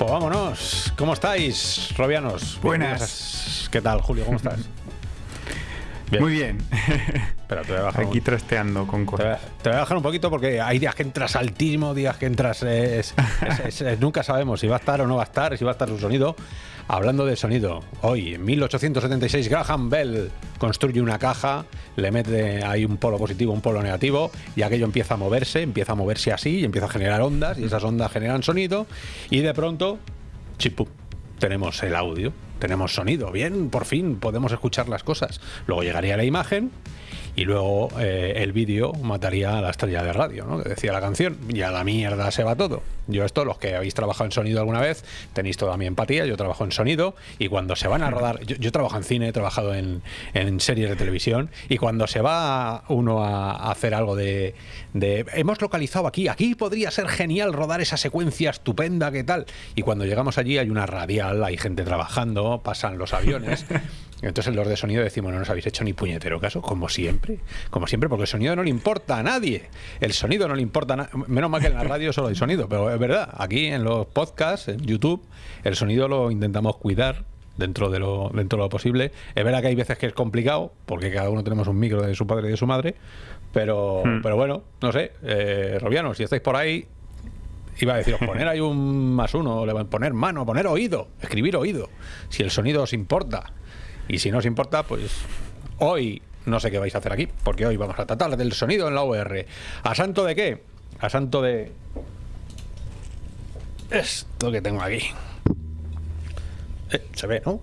Pues vámonos. ¿Cómo estáis, Robianos? Buenas. ¿Qué tal, Julio? ¿Cómo estás? Muy bien. Pero te voy a bajar Aquí un- trasteando con te voy, a, cosas. te voy a bajar un poquito porque hay días que entras altísimo, días que entras. es- es- es- es- nunca sabemos si va a estar o no va a estar, si va a estar su sonido. Hablando de sonido, hoy en 1876 Graham Bell construye una caja, le mete ahí un polo positivo, un polo negativo, y aquello empieza a moverse, empieza a moverse así, y empieza a generar ondas, y esas ondas generan sonido, y de pronto, chipum, tenemos el audio, tenemos sonido, bien, por fin podemos escuchar las cosas. Luego llegaría la imagen y luego eh, el vídeo mataría a la estrella de radio, ¿no? Que decía la canción, y a la mierda se va todo. Yo esto, los que habéis trabajado en sonido alguna vez, tenéis toda mi empatía, yo trabajo en sonido y cuando se van a rodar, yo, yo trabajo en cine, he trabajado en, en series de televisión y cuando se va uno a, hacer algo de, de, hemos localizado aquí, aquí podría ser genial rodar esa secuencia estupenda, ¿qué tal? Y cuando llegamos allí hay una radial, hay gente trabajando, pasan los aviones. Entonces los de sonido decimos, no nos habéis hecho ni puñetero caso, como siempre, como siempre, porque el sonido no le importa a nadie. El sonido no le importa a na- Menos mal que en la radio solo hay sonido, pero es verdad, aquí en los podcasts, en YouTube, el sonido lo intentamos cuidar dentro de lo dentro de lo posible. Es verdad que hay veces que es complicado, porque cada uno tenemos un micro de su padre y de su madre, pero, pero bueno, no sé, eh, Robiano, si estáis por ahí, Iba a deciros, poner ahí un más uno, poner mano, poner oído, escribir oído, si el sonido os importa. Y si no os importa, pues hoy no sé qué vais a hacer aquí, porque hoy vamos a tratar del sonido en la OR. ¿A santo de qué? A santo de... Esto que tengo aquí. Eh, se ve, ¿no?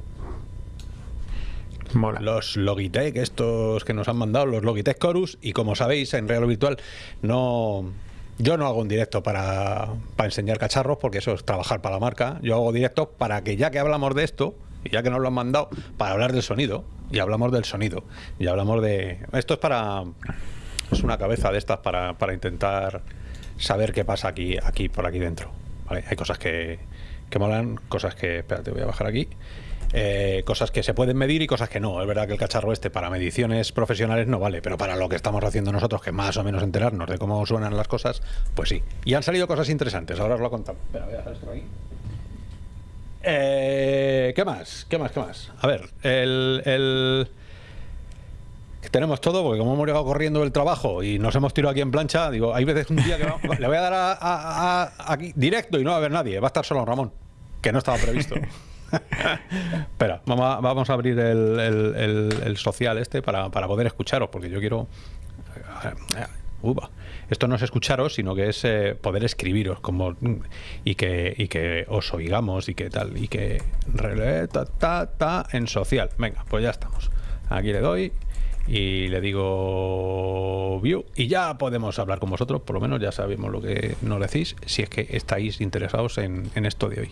Mola. Los Logitech, estos que nos han mandado, los Logitech Chorus, y como sabéis, en Real Virtual no... Yo no hago un directo para, para enseñar cacharros, porque eso es trabajar para la marca. Yo hago directos para que ya que hablamos de esto, ya que nos lo han mandado, para hablar del sonido, y hablamos del sonido, y hablamos de... Esto es para... Es una cabeza de estas para, para intentar saber qué pasa aquí, aquí por aquí dentro. ¿vale? Hay cosas que, que molan, cosas que... Espérate, voy a bajar aquí. Eh, cosas que se pueden medir y cosas que no. Es verdad que el cacharro este para mediciones profesionales no vale, pero para lo que estamos haciendo nosotros, que más o menos enterarnos de cómo suenan las cosas, pues sí. Y han salido cosas interesantes, ahora os lo contamos. Espera, voy a dejar esto aquí. Eh, ¿Qué más? ¿Qué más? ¿Qué más? A ver, el, el- tenemos todo, porque como hemos llegado corriendo del trabajo y nos hemos tirado aquí en plancha, digo, hay veces un día que va- le voy a dar a, aquí directo y no va a haber nadie, va a estar solo Ramón, que no estaba previsto. Espera, vamos a, abrir el, social este para, para poder escucharos, porque yo quiero... Uva. Esto no es escucharos, sino que es eh, poder escribiros como y que, y que os oigamos y que tal, y que ta, ta, en social. Venga, pues ya estamos. Aquí le doy y le digo view y ya podemos hablar con vosotros, por lo menos ya sabemos lo que nos decís, si es que estáis interesados en, en esto de hoy.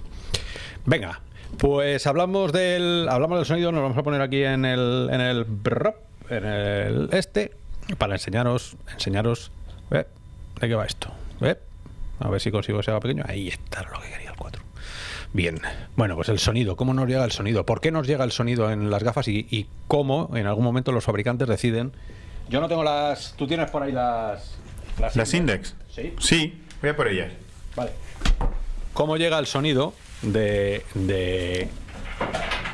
Venga, pues hablamos del hablamos del sonido, nos vamos a poner aquí en el en el en el este para enseñaros enseñaros ¿eh? de qué va esto. ¿eh? A ver si consigo que sea pequeño. Ahí está lo que quería el 4. Bien, bueno, pues el sonido, ¿cómo nos llega el sonido? ¿Por qué nos llega el sonido en las gafas y, y cómo en algún momento los fabricantes deciden? Yo no tengo las. ¿Tú tienes por ahí las. ¿Las index? Sí. Sí, voy a por ellas. Vale. ¿Cómo llega el sonido de. de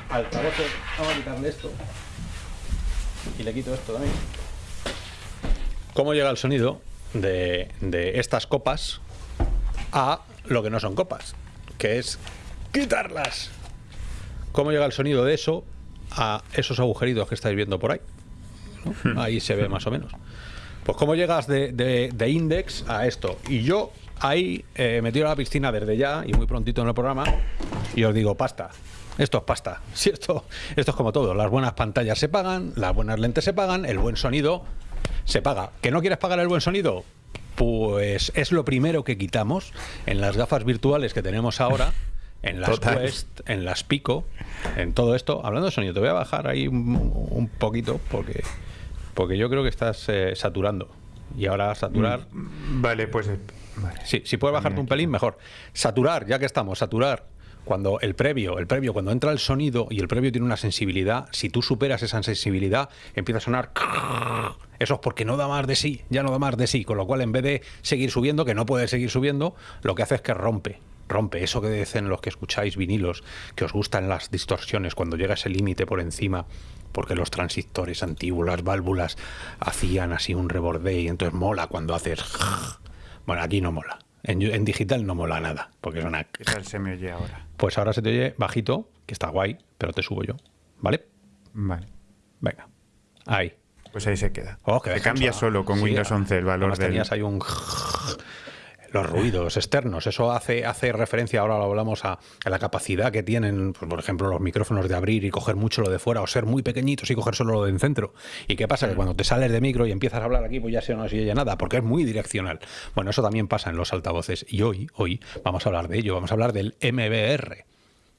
altavoces? Vamos a quitarle esto. Y le quito esto también. ¿Cómo llega el sonido de, de estas copas a lo que no son copas? Que es quitarlas. ¿Cómo llega el sonido de eso a esos agujeritos que estáis viendo por ahí? Ahí se ve más o menos. Pues cómo llegas de, de- de index a esto. Y yo ahí eh, me tiro a la piscina desde ya y muy prontito en el programa y os digo, pasta. Esto es pasta. Si esto, esto es como todo. Las buenas pantallas se pagan, las buenas lentes se pagan, el buen sonido se paga. ¿Que no quieres pagar el buen sonido? Pues es lo primero que quitamos en las gafas virtuales que tenemos ahora. en las Total. Quest, en las Pico, en todo esto. Hablando de sonido, te voy a bajar ahí un, un poquito porque, porque yo creo que estás eh, saturando. Y ahora saturar. Vale, pues. Vale. Sí, si puedes bajarte un pelín, mejor. Saturar, ya que estamos, saturar. Cuando el previo, el previo, cuando entra el sonido y el previo tiene una sensibilidad, si tú superas esa sensibilidad, empieza a sonar. Eso es porque no da más de sí, ya no da más de sí. Con lo cual, en vez de seguir subiendo, que no puede seguir subiendo, lo que hace es que rompe. Rompe eso que dicen los que escucháis vinilos, que os gustan las distorsiones, cuando llega ese límite por encima, porque los transistores antiguos, las válvulas, hacían así un reborde y entonces mola cuando haces. Bueno, aquí no mola. En, en digital no mola nada, porque es una... ¿Qué tal se me oye ahora? Pues ahora se te oye bajito, que está guay, pero te subo yo. ¿Vale? Vale. Venga. Ahí. Pues ahí se queda. Oh, que se cambia solo con Sí, Windows 11 el valor del. tenías ahí un... Los ruidos externos, eso hace, hace referencia, ahora lo hablamos, a, a la capacidad que tienen, pues, por ejemplo, los micrófonos de abrir y coger mucho lo de fuera, o ser muy pequeñitos y coger solo lo de en centro. ¿Y qué pasa? Que cuando te sales de micro y empiezas a hablar aquí, pues ya se no se oye nada, porque es muy direccional. Bueno, eso también pasa en los altavoces. Y hoy, hoy, vamos a hablar de ello, vamos a hablar del MBR,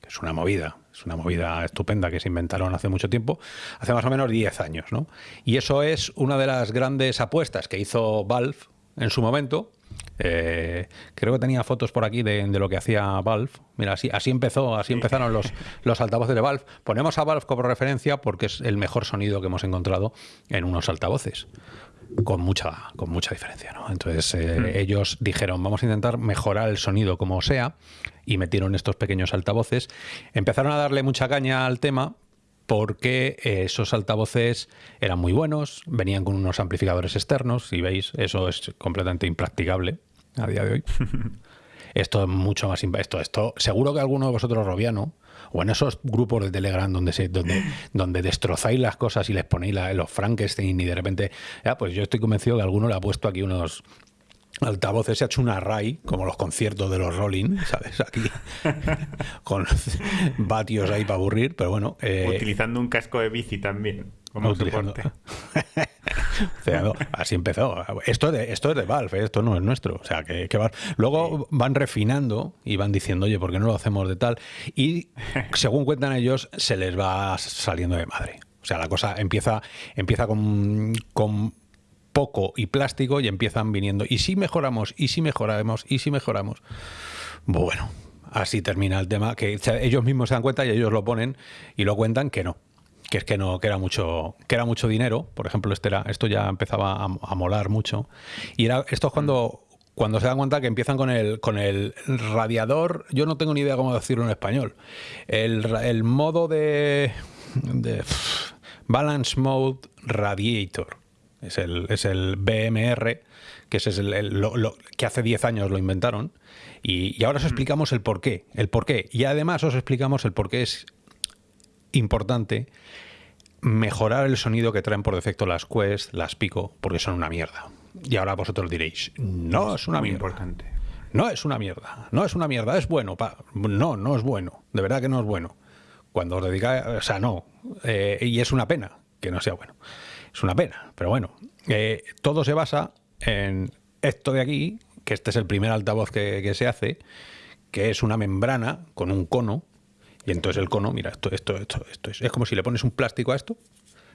que es una movida, es una movida estupenda que se inventaron hace mucho tiempo, hace más o menos 10 años, ¿no? Y eso es una de las grandes apuestas que hizo Valve en su momento. Eh, creo que tenía fotos por aquí de, de lo que hacía Valve. Mira, así, así empezó, así empezaron los, los altavoces de Valve. Ponemos a Valve como referencia porque es el mejor sonido que hemos encontrado en unos altavoces. Con mucha, con mucha diferencia, ¿no? Entonces eh, ellos dijeron, vamos a intentar mejorar el sonido como sea, y metieron estos pequeños altavoces. Empezaron a darle mucha caña al tema porque eh, esos altavoces eran muy buenos, venían con unos amplificadores externos, si veis, eso es completamente impracticable a día de hoy. Esto es mucho más esto, esto seguro que alguno de vosotros robiano o en esos grupos de Telegram donde se donde donde destrozáis las cosas y les ponéis la- los Frankenstein y de repente ya pues yo estoy convencido que alguno le ha puesto aquí unos altavoces se ha hecho una array como los conciertos de los Rolling sabes aquí con vatios ahí para aburrir pero bueno eh, Utilizando un casco de bici también. Como utilizando-. O sea, no, así empezó. Esto es de, esto es de Valve, ¿eh? esto no es nuestro. O sea, que, que Valve- Luego van refinando y van diciendo, oye, ¿por qué no lo hacemos de tal? Y según cuentan ellos, se les va saliendo de madre. O sea, la cosa empieza, empieza con, con poco y plástico y empiezan viniendo. Y si mejoramos, y si mejoramos, y si mejoramos. Bueno, así termina el tema, que ellos mismos se dan cuenta y ellos lo ponen y lo cuentan que no. Que es que no, que era mucho, que era mucho dinero. Por ejemplo, este era, esto ya empezaba a, molar mucho. Y era, esto es cuando, cuando se dan cuenta que empiezan con el, con el radiador. Yo no tengo ni idea cómo decirlo en español. El, modo de Balance Mode Radiator. Es el, es el BMR, que ese es el, el- lo- lo- que hace 10 años lo inventaron. Y, y ahora os explicamos el por qué. El por qué. Y además os explicamos el por qué es importante mejorar el sonido que traen por defecto las Quest, las Pico, porque son una mierda. Y ahora vosotros diréis, no es una mierda. importante. No es una mierda, no es una mierda, es bueno. pa- No, no es bueno, de verdad que no es bueno. Cuando os dedicáis, o sea, no. Eh, y es una pena que no sea bueno. Es una pena, pero bueno. eh, todo se basa en esto de aquí, que este es el primer altavoz que, que se hace, que es una membrana con un cono. Y entonces el cono, mira, esto, esto, esto, esto es, es como si le pones un plástico a esto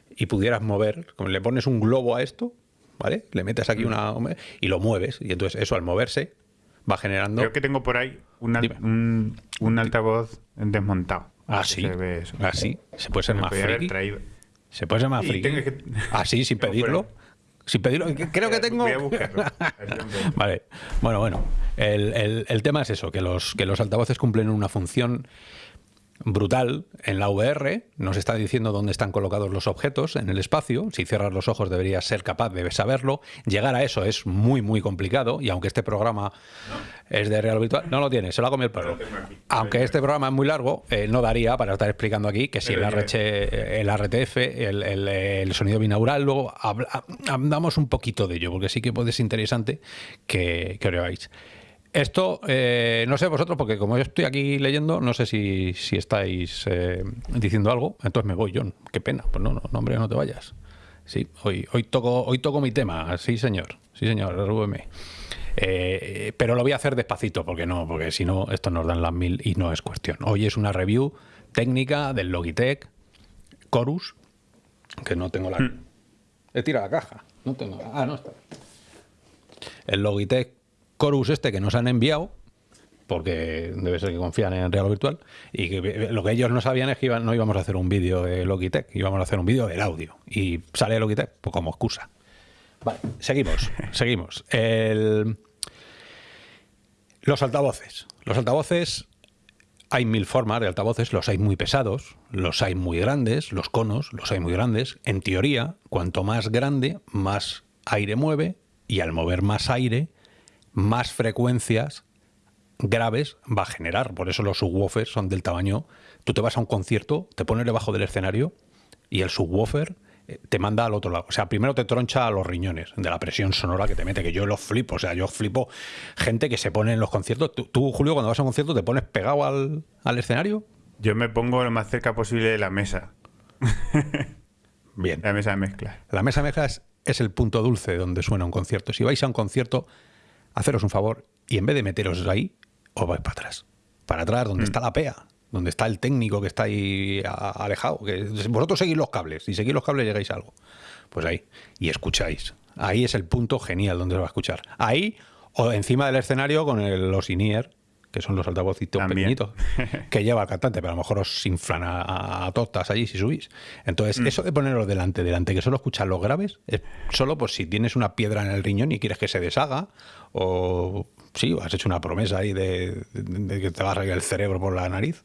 y pudieras mover, como le pones un globo a esto, ¿vale? Le metes aquí una y lo mueves. Y entonces eso al moverse va generando. Creo que tengo por ahí un, al- un, un altavoz desmontado. Ah, sí. Se ve eso. Ah, sí. Se puede ser más podía haber friki. traído. Se puede Y friki. que- Así, sin Tengo pedirlo. Sin pedirlo. Creo que tengo. Voy a buscarlo. Vale. Bueno, bueno. El, el- el tema es eso, que los, que los altavoces cumplen una función brutal en la VR. Nos está diciendo dónde están colocados los objetos en el espacio. Si cierras los ojos deberías ser capaz de saberlo. Llegar a eso es muy, muy complicado. Y aunque este programa es de real virtual, no lo tiene, se lo ha comido el perro. Aunque este programa es muy largo, eh, no daría para estar explicando aquí que si el, RH, el RTF, el, el- el sonido binaural, luego habla- hablamos un poquito de ello, porque sí que puede ser interesante que, que lo. Esto, eh, no sé vosotros, porque como yo estoy aquí leyendo, no sé si, si estáis eh, diciendo algo, entonces me voy, John. Qué pena. Pues no, no, no, hombre, no te vayas. Sí, hoy, hoy, toco, hoy toco mi tema, sí señor, sí señor, RVM. Eh, pero lo voy a hacer despacito, porque no, porque si no, esto nos dan las mil y no es cuestión. Hoy es una review técnica del Logitech Chorus, que no tengo la... He tirado la caja. No tengo... Ah, no está. El Logitech Chorus este que nos han enviado, porque debe ser que confían en Real Virtual, y que lo que ellos no sabían es que iban- no íbamos a hacer un vídeo de Logitech, íbamos a hacer un vídeo del audio. Y sale Logitech pues, como excusa. Vale, seguimos, seguimos. El- Los altavoces. Los altavoces, hay mil formas de altavoces, los hay muy pesados, los hay muy grandes, los conos, los hay muy grandes. En teoría, cuanto más grande, más aire mueve, y al mover más aire, más frecuencias graves va a generar. Por eso los subwoofers son del tamaño. Tú te vas a un concierto, te pones debajo del escenario y el subwoofer eh, te manda al otro lado. O sea, primero te troncha a los riñones de la presión sonora que te mete, que yo los flipo. O sea, yo flipo gente que se pone en los conciertos. Tú, tú, Julio, cuando vas a un concierto, te pones pegado al, al escenario. Yo me pongo lo más cerca posible de la mesa, Bien. la mesa de mezclas. La mesa de mezclas es el punto dulce donde suena un concierto. Si vais a un concierto, haceros un favor y en vez de meteros ahí, os vais para atrás. Para atrás, donde está la PEA, donde está el técnico que está ahí alejado. Que vosotros seguís los cables. Si seguís los cables, llegáis a algo. Pues ahí. Y escucháis. Ahí es el punto genial donde se va a escuchar. Ahí o encima del escenario con el, los in-ear, que son los altavocitos También. pequeñitos, que lleva el cantante, pero a lo mejor os inflan a, a, a tortas allí si subís. Entonces, eso de ponerlo delante, delante, que solo escuchas los graves, es solo pues si tienes una piedra en el riñón y quieres que se deshaga, o sí, has hecho una promesa ahí de, de- de que te va a reír el cerebro por la nariz,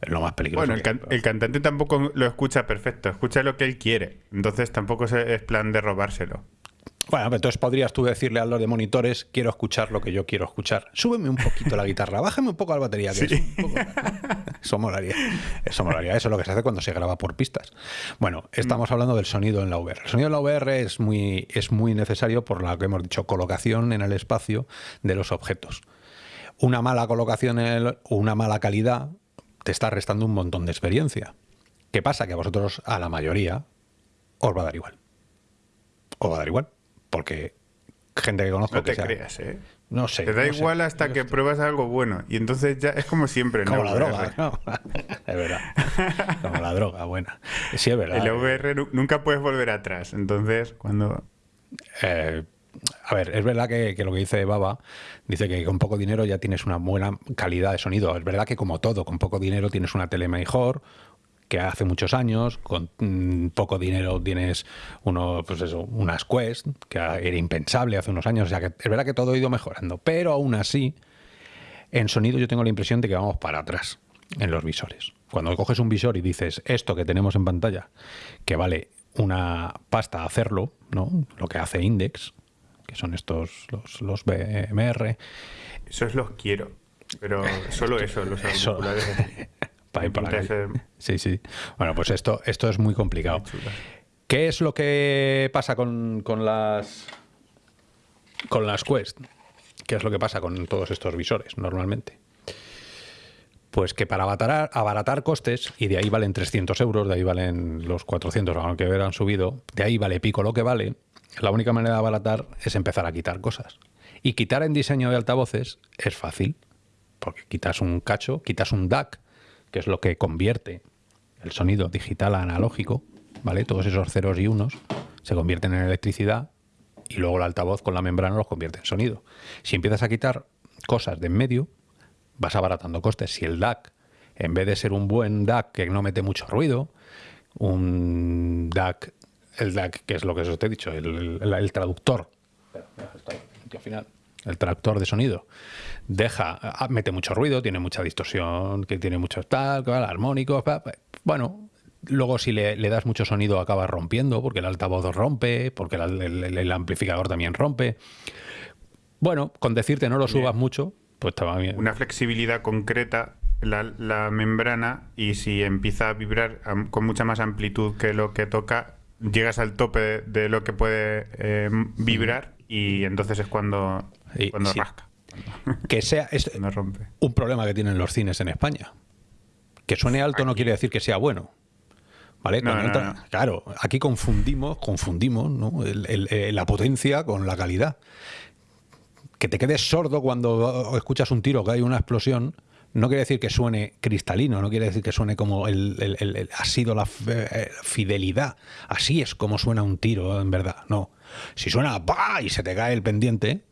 es lo más peligroso. Bueno, el, can- el cantante tampoco lo escucha perfecto, escucha lo que él quiere. Entonces tampoco es plan de robárselo. Bueno, pero entonces podrías tú decirle a los de monitores, quiero escuchar lo que yo quiero escuchar. Súbeme un poquito la guitarra, bájame un poco la batería, que es un poco... Eso molaría. Eso molaría. Eso es lo que se hace cuando se graba por pistas. Bueno, estamos hablando del sonido en la VR. El sonido en la VR es muy, es muy necesario por lo que hemos dicho, colocación en el espacio de los objetos. Una mala colocación en el- o una mala calidad te está restando un montón de experiencia. ¿Qué pasa? Que a vosotros, a la mayoría, os va a dar igual. Os va a dar igual. Porque gente que conozco No te creas, ¿eh? No sé. Te da no sé. igual hasta que pruebas algo bueno. Y entonces ya es como siempre. Como ¿no? la VR. droga, ¿no? Es verdad. Como la droga, buena. Sí, es verdad. El VR nu- nunca puedes volver atrás. Entonces, cuando. Eh, a ver, es verdad que, que lo que dice Baba, dice que con poco dinero ya tienes una buena calidad de sonido. Es verdad que como todo, con poco dinero tienes una tele mejor que hace muchos años, con mm, poco dinero tienes uno, pues eso, unas Quest, que era impensable hace unos años, o sea que es verdad que todo ha ido mejorando, pero aún así, en sonido yo tengo la impresión de que vamos para atrás en los visores. Cuando coges un visor y dices esto que tenemos en pantalla, que vale una pasta hacerlo, ¿no? Lo que hace Index, que son estos, los, los BMR, Esos los quiero. Pero solo eso, los Eso. para ir por la calle. Sí, sí. Bueno, pues esto, esto es muy complicado. ¿Qué es lo que pasa con, con las con las Quest? ¿Qué es lo que pasa con todos estos visores normalmente? Pues que para abaratar, abaratar costes, y de ahí valen 300 euros, de ahí valen los 400, aunque hubieran subido, de ahí vale pico lo que vale, la única manera de abaratar es empezar a quitar cosas. Y quitar en diseño de altavoces es fácil, porque quitas un cacho, quitas un DAC, que es lo que convierte el sonido digital a analógico, ¿vale? Todos esos ceros y unos se convierten en electricidad y luego el altavoz con la membrana los convierte en sonido. Si empiezas a quitar cosas de en medio, vas abaratando costes. Si el DAC, en vez de ser un buen DAC que no mete mucho ruido, un DAC, el DAC, que es lo que os he dicho, el, traductor, Espera, al final, el traductor de sonido, deja, ah, mete mucho ruido, tiene mucha distorsión, que tiene mucho tal, armónicos, bueno. Luego, si le, le das mucho sonido, acabas rompiendo, porque el altavoz rompe, porque el, el- el amplificador también rompe. Bueno, con decirte no lo subas mucho, pues estaba bien. Una flexibilidad concreta la, la membrana y si empieza a vibrar con mucha más amplitud que lo que toca, llegas al tope de, de lo que puede eh, vibrar y entonces es cuando, Y- cuando sí. rasca, Que sea es cuando rompe. un problema que tienen los cines en España. Que suene alto no quiere decir que sea bueno. ¿Vale? No, Cuando no, entra- no. Claro, aquí confundimos, confundimos ¿no? El- el- la potencia con la calidad. que te quedes sordo cuando escuchas un tiro, que hay una explosión, no quiere decir que suene cristalino, no quiere decir que suene como el, ha sido la eh, fidelidad. Así es como suena un tiro, en verdad. No. Si suena ¡bah! y se te cae el pendiente,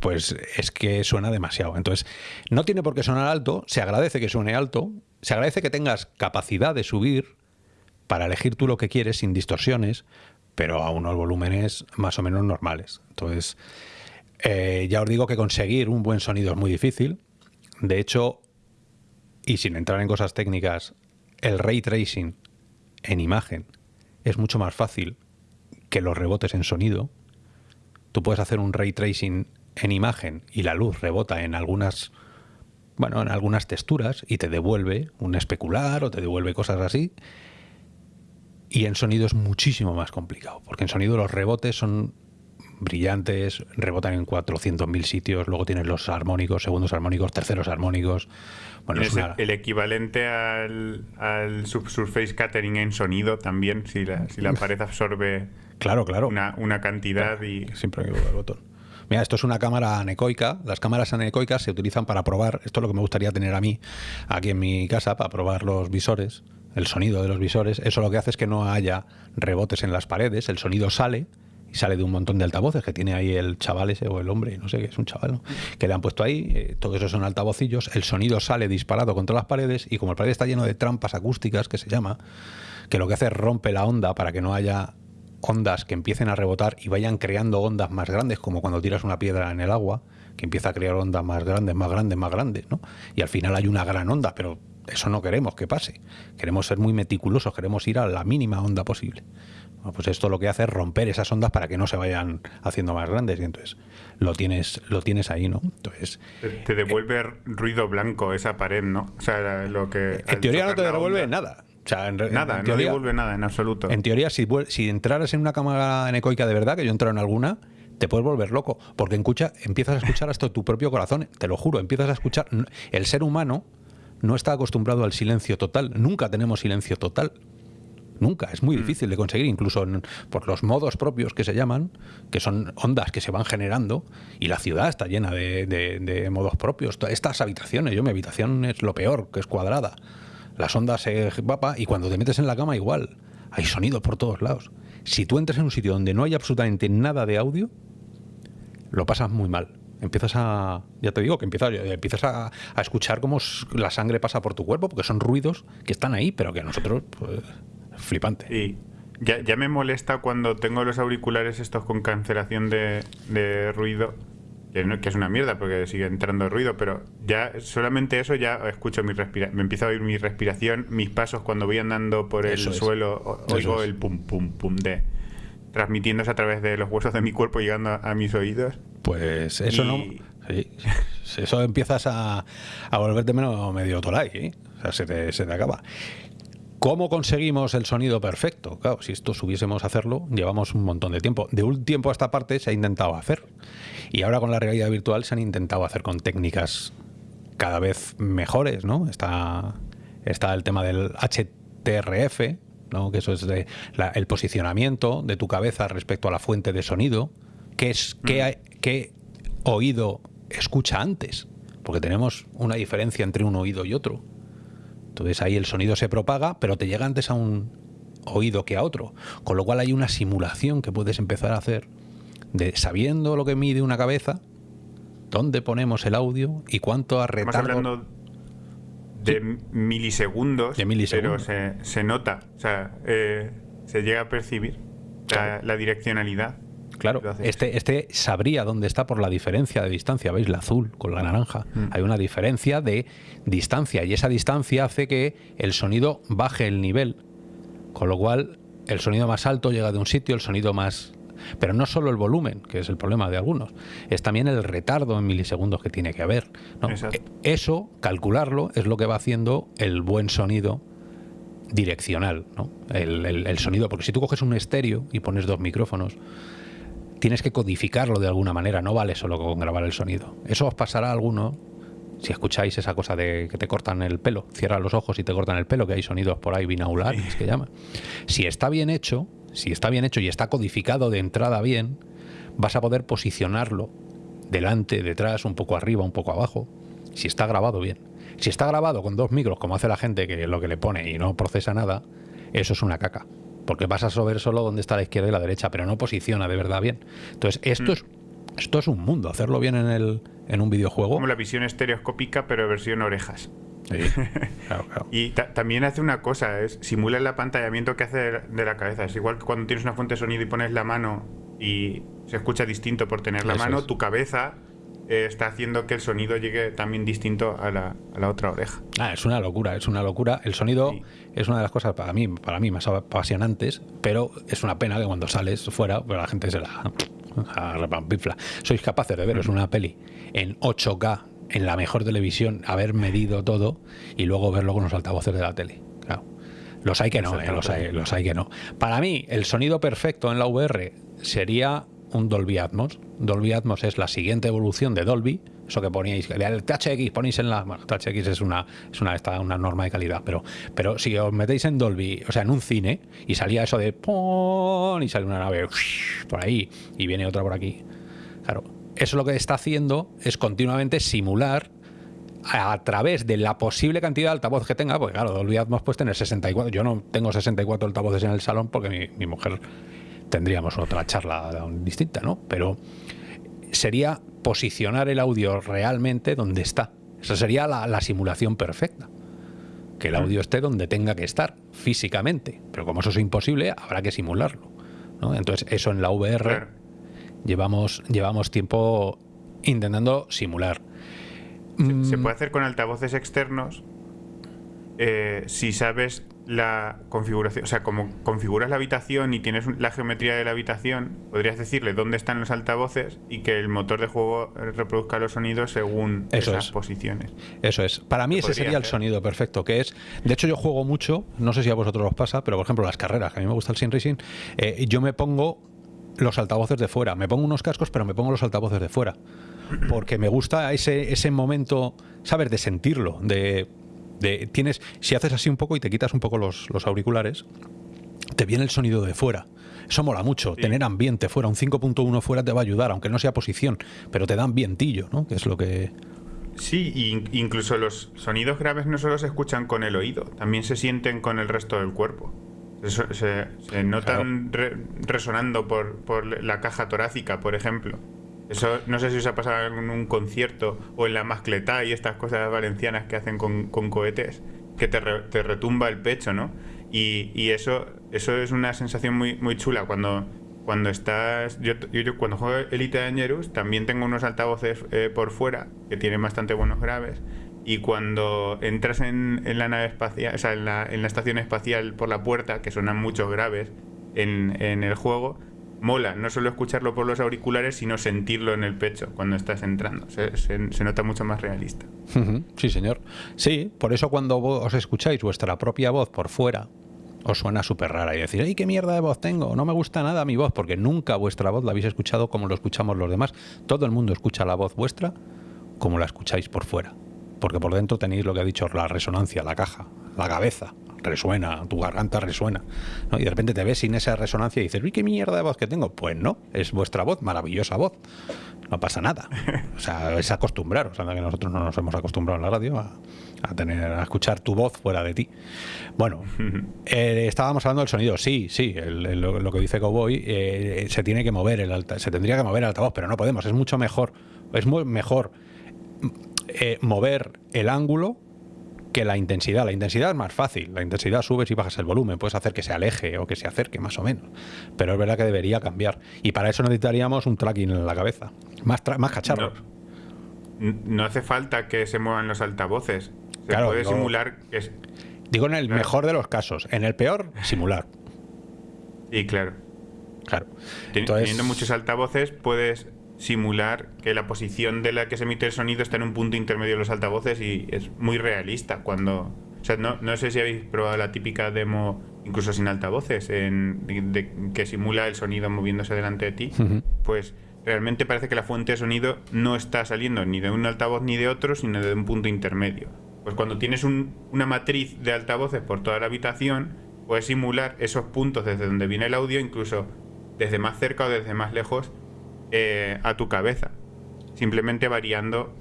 pues es que suena demasiado. Entonces, no tiene por qué sonar alto, se agradece que suene alto, se agradece que tengas capacidad de subir para elegir tú lo que quieres sin distorsiones, pero a unos volúmenes más o menos normales. Entonces, eh, ya os digo que conseguir un buen sonido es muy difícil. De hecho, y sin entrar en cosas técnicas, el ray tracing en imagen es mucho más fácil que los rebotes en sonido. Tú puedes hacer un ray tracing en imagen y la luz rebota en algunas bueno, en algunas texturas y te devuelve un especular o te devuelve cosas así. Y en sonido es muchísimo más complicado, porque en sonido los rebotes son brillantes, rebotan en 400.000 sitios, luego tienes los armónicos, segundos armónicos, terceros armónicos. Bueno, es el equivalente al, al subsurface catering en sonido también, si la, si la pared absorbe claro, claro. Una, una cantidad y... Siempre el botón. Mira, esto es una cámara anecoica. Las cámaras anecoicas se utilizan para probar, esto es lo que me gustaría tener a mí aquí en mi casa, para probar los visores, el sonido de los visores. Eso lo que hace es que no haya rebotes en las paredes, el sonido sale y sale de un montón de altavoces que tiene ahí el chaval ese o el hombre, no sé qué es un chaval, que le han puesto ahí, eh, todo eso son altavocillos, el sonido sale disparado contra las paredes y como el pared está lleno de trampas acústicas, que se llama, que lo que hace es rompe la onda para que no haya ondas que empiecen a rebotar y vayan creando ondas más grandes, como cuando tiras una piedra en el agua, que empieza a crear ondas más grandes, más grandes, más grandes, ¿no? Y al final hay una gran onda, pero eso no queremos que pase. Queremos ser muy meticulosos, queremos ir a la mínima onda posible. pues esto lo que hace es romper esas ondas para que no se vayan haciendo más grandes y entonces lo tienes lo tienes ahí, ¿no? Entonces te, devuelve ruido blanco esa pared, ¿no? O sea, lo que en teoría no te devuelve nada nada, no devuelve nada en absoluto. En teoría, si, si entraras en una cámara anecoica de verdad, que yo he entrado en alguna, te puedes volver loco, porque escucha, empiezas a escuchar hasta tu propio corazón, te lo juro, empiezas a escuchar. El ser humano no está acostumbrado al silencio total, nunca tenemos silencio total. Nunca, es muy mm. difícil de conseguir, incluso por los modos propios que se llaman, que son ondas que se van generando, y la ciudad está llena de, de modos propios. Estas habitaciones, yo mi habitación es lo peor, que es cuadrada las ondas se vapa y cuando te metes en la cama igual. Hay sonido por todos lados. Si tú entras en un sitio donde no hay absolutamente nada de audio, lo pasas muy mal. Empiezas a, ya te digo, que empiezas, empiezas a, escuchar cómo la sangre pasa por tu cuerpo, porque son ruidos que están ahí, pero que a nosotros, pues, flipante. Y ya, ya me molesta cuando tengo los auriculares estos con cancelación de, de ruido que, es una mierda porque sigue entrando ruido, pero ya solamente eso ya escucho mi respiración, me empiezo a oír mi respiración, mis pasos cuando voy andando por el suelo, oigo el pum pum pum de transmitiéndose a través de los huesos de mi cuerpo llegando a, mis oídos. Pues eso no eso empiezas a, a volverte menos medio tolai, ¿eh? o sea, se te, se te acaba. ¿Cómo conseguimos el sonido perfecto? Claro, si esto subiésemos a hacerlo, llevamos un montón de tiempo. De un tiempo a esta parte se ha intentado hacer. Y ahora con la realidad virtual se han intentado hacer con técnicas cada vez mejores, ¿no? Está, está el tema del HTRF, ¿no? que eso es de el posicionamiento de tu cabeza respecto a la fuente de sonido. ¿Qué, es, qué, qué oído escucha antes? Porque tenemos una diferencia entre un oído y otro. Entonces ahí el sonido se propaga, pero te llega antes a un oído que a otro. Con lo cual hay una simulación que puedes empezar a hacer de sabiendo lo que mide una cabeza, dónde ponemos el audio y cuánto a retardo... Estamos hablando de milisegundos, pero se, nota, o sea, eh, se llega a percibir la direccionalidad. Claro, este, este sabría dónde está por la diferencia de distancia. ¿Veis? La azul con la naranja. Mm. Hay una diferencia de distancia y esa distancia hace que el sonido baje el nivel. Con lo cual, el sonido más alto llega de un sitio, el sonido más pero no solo el volumen, que es el problema de algunos, es también el retardo en milisegundos que tiene que haber. E, eso, calcularlo, es lo que va haciendo el buen sonido direccional, el, el, sonido, porque si tú coges un estéreo y pones dos micrófonos, tienes que codificarlo de alguna manera, no vale solo con grabar el sonido. Eso os pasará a alguno si escucháis esa cosa de que te cortan el pelo, cierra los ojos y te cortan el pelo, que hay sonidos por ahí binaulares que llaman. Si está bien hecho, si está bien hecho y está codificado de entrada bien, vas a poder posicionarlo delante, detrás, un poco arriba, un poco abajo. Si está grabado bien. Si está grabado con dos micros, como hace la gente que lo que le pone y no procesa nada, eso es una caca. Porque vas a saber solo dónde está la izquierda y la derecha, pero no posiciona de verdad bien. Entonces, esto, mm. es, esto es un mundo, hacerlo bien en, el, en un videojuego. Como la visión estereoscópica, pero versión orejas. y también hace una cosa, es simula el apantallamiento que hace de la cabeza. Es igual que cuando tienes una fuente de sonido y pones la mano y se escucha distinto por tener la mano, tu cabeza eh, está haciendo que el sonido llegue también distinto a la, a la, otra oreja. Ah, es una locura, es una locura. El sonido es una de las cosas para mí, para mí más apasionantes, pero es una pena que cuando sales fuera, pues la gente se la, repampifla. Sois capaces de veros una peli en 8K, en la mejor televisión, haber medido todo y luego verlo con los altavoces de la tele. Claro. Los hay que no, eh, los, hay, los hay que no. Para mí, el sonido perfecto en la VR sería un Dolby Atmos. Dolby Atmos es la siguiente evolución de Dolby. Eso que poníais, el THX ponéis en la. Bueno, THX es una, es una, una norma de calidad, pero, pero si os metéis en Dolby, o sea, en un cine, y salía eso de ¡pum! y sale una nave por ahí, y viene otra por aquí. Claro, eso lo que está haciendo es continuamente simular a través de la posible cantidad de altavoz que tenga, porque claro, Dolby Atmos puede tener 64, yo no tengo 64 altavoces en el salón porque mi, mi mujer tendríamos otra charla distinta, ¿no? Pero sería posicionar el audio realmente donde está. Esa sería la, simulación perfecta. Que el audio esté donde tenga que estar, físicamente. Pero como eso es imposible, habrá que simularlo. Entonces, eso en la VR llevamos, llevamos tiempo intentando simular. Se, mm. puede hacer con altavoces externos eh, si sabes la configuración, o sea, como configuras la habitación y tienes la geometría de la habitación, podrías decirle dónde están los altavoces y que el motor de juego reproduzca los sonidos según esas posiciones. Eso es. Para mí ese sería el sonido perfecto, que es, de hecho yo juego mucho, no sé si a vosotros os pasa, pero por ejemplo las carreras, que a mí me gusta el sim racing, eh, yo me pongo los altavoces de fuera, me pongo unos cascos, pero me pongo los altavoces de fuera, porque me gusta ese, ese momento, ¿sabes? De sentirlo, de tienes, si haces así un poco y te quitas un poco los, auriculares, te viene el sonido de fuera. Eso mola mucho, tener ambiente fuera, un 5.1 fuera te va a ayudar, aunque no sea posición, pero te da ambientillo, ¿no? Que es lo que... Sí, incluso los sonidos graves no solo se escuchan con el oído, también se sienten con el resto del cuerpo. se, notan resonando por, por la caja torácica, por ejemplo. No sé si os ha pasado en un concierto o en la mascletá y estas cosas valencianas que hacen con, cohetes, que te, retumba el pecho, ¿no? Y, y, eso, eso es una sensación muy, muy chula cuando, cuando estás. Yo, yo, cuando juego Elite Dangerous también tengo unos altavoces eh, por fuera que tienen bastante buenos graves. Y cuando entras en, en la nave espacial, o sea, en la, en la, estación espacial por la puerta, que suenan muchos graves en, en el juego, mola no solo escucharlo por los auriculares, sino sentirlo en el pecho cuando estás entrando. Se, nota mucho más realista. Sí, señor. Sí, por eso cuando os escucháis vuestra propia voz por fuera, os suena súper rara y decís, ¡ay, qué mierda de voz tengo! No me gusta nada mi voz, porque nunca vuestra voz la habéis escuchado como lo escuchamos los demás. Todo el mundo escucha la voz vuestra como la escucháis por fuera. Porque por dentro tenéis lo que ha dicho, la resonancia, la caja, la cabeza, resuena, tu garganta resuena. Y de repente te ves sin esa resonancia y dices, uy, qué mierda de voz que tengo. Pues no, es vuestra voz, maravillosa voz. No pasa nada. O sea, es acostumbrar. O sea, que nosotros no nos hemos acostumbrado en la radio a, tener, a escuchar tu voz fuera de ti. Bueno, eh, estábamos hablando del sonido. Sí, sí, lo, que dice Cowboy, eh, se tiene que mover el alta, se tendría que mover el altavoz, pero no podemos. Es mucho mejor, es muy mejor eh, mover el ángulo que la intensidad. La intensidad es más fácil. La intensidad subes y bajas el volumen. Puedes hacer que se aleje o que se acerque, más o menos. Pero es verdad que debería cambiar. Y para eso necesitaríamos un tracking en la cabeza. Más, más cacharros. No, hace falta que se muevan los altavoces. Se puede simular. Digo en el mejor de los casos. En el peor, simular. Y claro. Claro. Teniendo muchos altavoces, puedes simular que la posición de la que se emite el sonido está en un punto intermedio de los altavoces y es muy realista cuando... O sea, no, no sé si habéis probado la típica demo, incluso sin altavoces, en, que simula el sonido moviéndose delante de ti. Pues realmente parece que la fuente de sonido no está saliendo ni de un altavoz ni de otro, sino de un punto intermedio. Pues cuando tienes una matriz de altavoces por toda la habitación, puedes simular esos puntos desde donde viene el audio, incluso desde más cerca o desde más lejos, eh, a tu cabeza. simplemente variando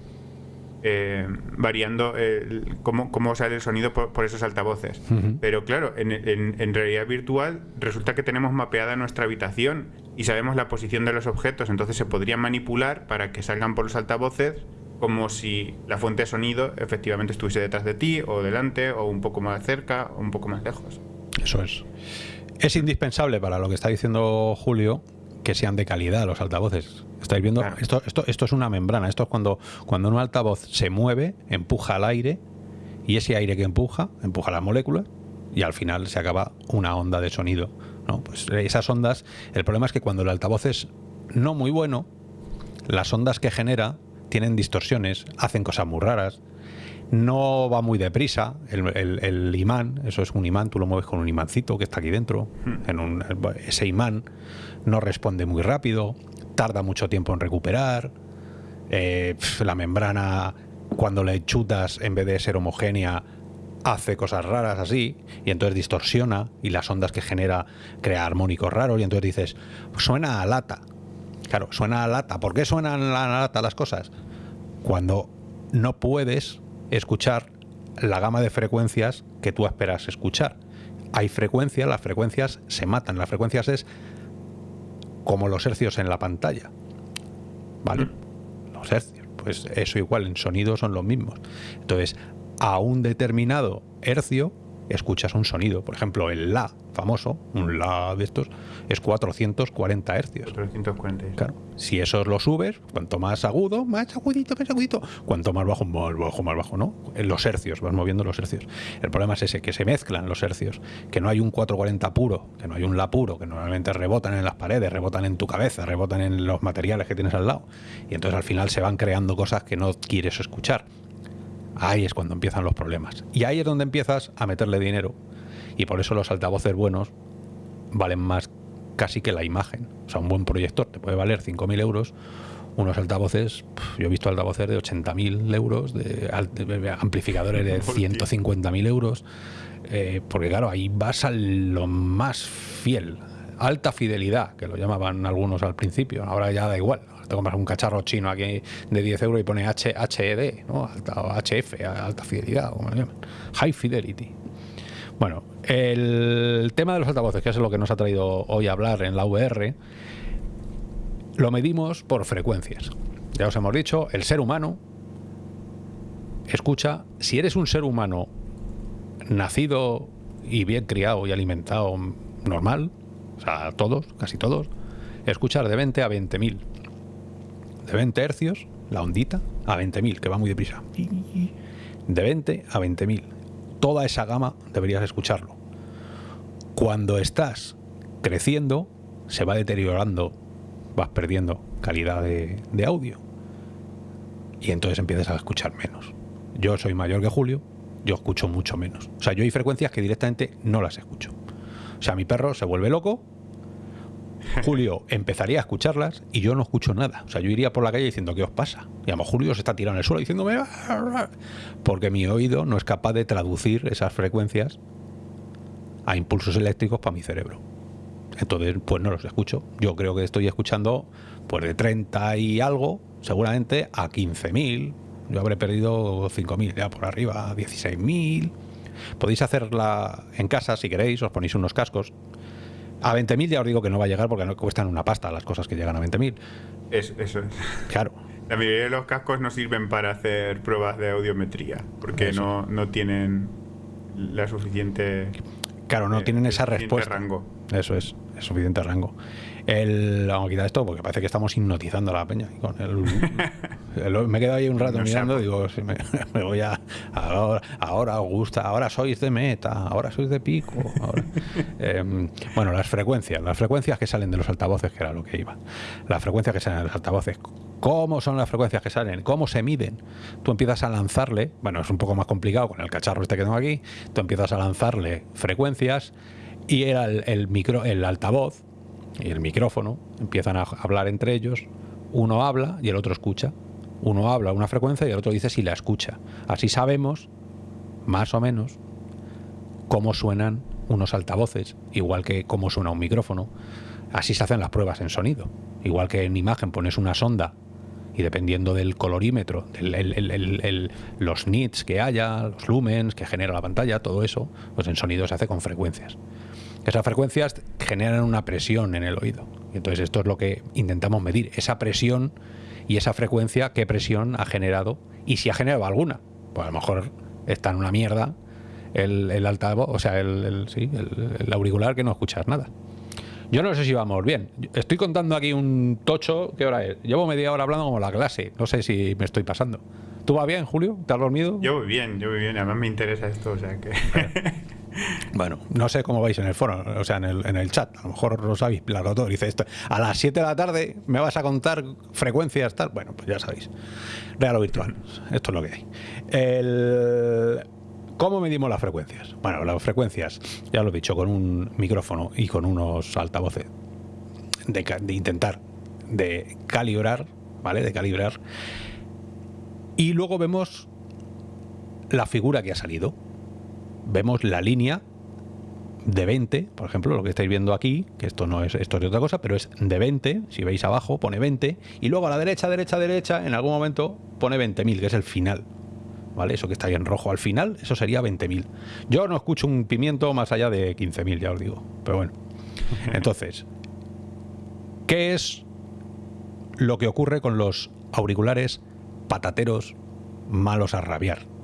eh, variando el- cómo, cómo sale el sonido por, por esos altavoces. Pero claro, en, en- en realidad virtual resulta que tenemos mapeada nuestra habitación y sabemos la posición de los objetos, entonces se podrían manipular para que salgan por los altavoces como si la fuente de sonido efectivamente estuviese detrás de ti o delante o un poco más cerca o un poco más lejos. Eso es. Es indispensable para lo que está diciendo Julio que sean de calidad los altavoces. ¿Estáis viendo? Esto, esto, esto es una membrana. Esto es cuando, cuando un altavoz se mueve, empuja al aire y ese aire que empuja, empuja las moléculas y al final se acaba una onda de sonido. ¿no? Pues esas ondas, el problema es que cuando el altavoz es no muy bueno, las ondas que genera tienen distorsiones, hacen cosas muy raras, no va muy deprisa. El, el- el imán, eso es un imán, tú lo mueves con un imancito que está aquí dentro. En un- ese imán no responde muy rápido, tarda mucho tiempo en recuperar. eh, la membrana, cuando le chutas, en vez de ser homogénea, hace cosas raras así, y entonces distorsiona, y las ondas que genera crea armónicos raros, y entonces dices, suena a lata. Claro, suena a lata. ¿Por qué suenan a lata las cosas? Cuando no puedes escuchar la gama de frecuencias que tú esperas escuchar. Hay frecuencias, las frecuencias se matan. Las frecuencias es como los hercios en la pantalla. ¿Vale? Los hercios. Pues eso igual, en sonido son los mismos. Entonces, a un determinado hercio escuchas un sonido. Por ejemplo, el La famoso, un La de estos, es 440 hercios. 446. Claro, si eso lo subes, cuanto más agudo, más agudito, más agudito. Cuanto más bajo, más bajo, más bajo, ¿no? En los hercios, vas moviendo los hercios. El problema es ese, que se mezclan los hercios, que no hay un 440 puro, que no hay un la puro, que normalmente rebotan en las paredes, rebotan en tu cabeza, rebotan en los materiales que tienes al lado. Y entonces al final se van creando cosas que no quieres escuchar. Ahí es cuando empiezan los problemas. Y ahí es donde empiezas a meterle dinero. Y por eso los altavoces buenos valen más casi que la imagen. O sea, un buen proyector te puede valer 5.000 euros. Unos altavoces, yo he visto altavoces de 80.000 euros, de amplificadores de 150.000 euros. eh, porque claro, ahí vas a lo más fiel. Alta fidelidad, que lo llamaban algunos al principio. Ahora ya da igual. Te compras un cacharro chino aquí de 10 euros y pone H, HED, ¿no? Alta, o HF, alta fidelidad. High fidelity. Bueno, el tema de los altavoces, que es lo que nos ha traído hoy a hablar en la VR, lo medimos por frecuencias. Ya os hemos dicho, el ser humano escucha, si eres un ser humano nacido y bien criado y alimentado normal, o sea, todos, casi todos, escuchar de 20 a 20.000. De 20 hercios, la ondita, a 20.000, que va muy deprisa. De 20 a 20.000. Toda esa gama deberías escucharlo. Cuando estás creciendo, se va deteriorando, vas perdiendo calidad de, de audio. Y entonces empiezas a escuchar menos. Yo soy mayor que Julio, yo escucho mucho menos. O sea, yo hay frecuencias que directamente no las escucho. O sea, mi perro se vuelve loco, Julio empezaría a escucharlas y yo no escucho nada. O sea, yo iría por la calle diciendo, ¿qué os pasa? Y a lo Julio se está tirando en el suelo diciéndome, "Ah", porque mi oído no es capaz de traducir esas frecuencias a impulsos eléctricos para mi cerebro. Entonces, pues no los escucho. Yo creo que estoy escuchando pues de 30 y algo, seguramente a 15.000. Yo habré perdido 5.000 ya por arriba, 16.000. Podéis hacerla en casa si queréis, os ponéis unos cascos. A 20.000 ya os digo que no va a llegar porque no cuestan una pasta las cosas que llegan a 20.000. Es- eso es. Claro. La mayoría de los cascos no sirven para hacer pruebas de audiometría, porque Eso. no, no tienen la suficiente. Claro, no eh, tienen esa respuesta. rango. Eso es, es suficiente rango. El, vamos a quitar esto porque parece que estamos hipnotizando a la peña. Con el, el- me he quedado ahí un rato No mirando, digo, si me, me voy a. Ahora, ahora os gusta, ahora sois de meta, ahora sois de pico. ahora. Em, bueno, las frecuencias, las frecuencias que salen de los altavoces, que era lo que iba. Las frecuencias que salen de los altavoces. ¿Cómo son las frecuencias que salen? ¿Cómo se miden? Tú empiezas a lanzarle, bueno, es un poco más complicado con el cacharro este que tengo aquí, tú empiezas a lanzarle frecuencias y era el, el micro, el altavoz y el micrófono empiezan a hablar entre ellos. Uno habla y el otro escucha. Uno habla una frecuencia y el otro dice si la escucha. Así sabemos, más o menos, cómo suenan unos altavoces, igual que cómo suena un micrófono. Así se hacen las pruebas en sonido. Igual que en imagen pones una sonda y dependiendo del colorímetro, los nits que haya, los lumens que genera la pantalla, todo eso, pues en sonido se hace con frecuencias. Esas frecuencias generan una presión en el oído. Entonces esto es lo que intentamos medir, esa presión y esa frecuencia, qué presión ha generado y si ha generado alguna. Pues a lo mejor está en una mierda el, el altavoz, o sea, el, sí, el, auricular que no escuchas nada. Yo no sé si vamos bien. Estoy contando aquí un tocho. ¿Qué hora es? Llevo media hora hablando como la clase. No sé si me estoy pasando. ¿Tú vas bien, Julio? ¿Te has dormido? Yo voy bien, yo voy bien. Además me interesa esto, o sea que... Bueno, no sé cómo vais en el foro, o sea, en el, en el chat. A lo mejor lo sabéis, claro, todo. Dice esto. A las 7 de la tarde me vas a contar frecuencias, tal. Bueno, pues ya sabéis. Real o virtual. Esto es lo que hay. ¿Cómo medimos las frecuencias? Bueno, las frecuencias, ya lo he dicho, con un micrófono y con unos altavoces. De, intentar de calibrar, ¿vale? De calibrar. Y luego vemos la figura que ha salido. Vemos la línea de 20, por ejemplo, lo que estáis viendo aquí, que esto no es esto es de otra cosa, pero es de 20, si veis abajo pone 20, y luego a la derecha, derecha, derecha, en algún momento pone 20.000, que es el final. ¿vale? Eso que está ahí en rojo al final, eso sería 20.000. Yo no escucho un pimiento más allá de 15.000, ya os digo. Pero bueno. Entonces, ¿qué es lo que ocurre con los auriculares patateros malos a rabiar?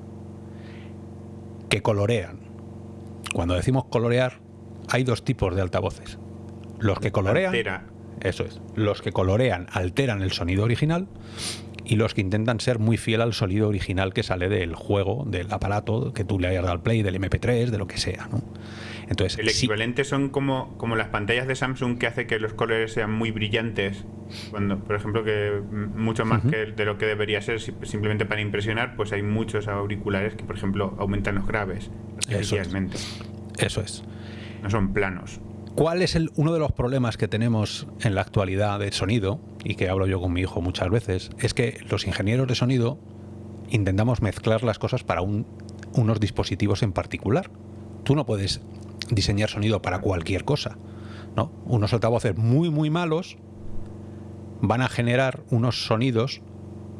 Que colorean. Cuando decimos colorear, hay dos tipos de altavoces. Los que colorean... Eso es. Los que colorean alteran el sonido original y los que intentan ser muy fiel al sonido original que sale del juego, del aparato que tú le hayas dado al play, del MP3, de lo que sea. ¿no? Entonces, el equivalente son como, como las pantallas de Samsung que hace que los colores sean muy brillantes, cuando, por ejemplo, que mucho más que de lo que debería ser simplemente para impresionar, pues hay muchos auriculares que, por ejemplo, aumentan los graves Eso Eso es. No son planos. ¿Cuál es el, uno de los problemas que tenemos en la actualidad de sonido, y que hablo yo con mi hijo muchas veces, es que los ingenieros de sonido intentamos mezclar las cosas para unos dispositivos en particular. Tú no puedes diseñar sonido para cualquier cosa. ¿no? Unos altavoces muy, muy malos van a generar unos sonidos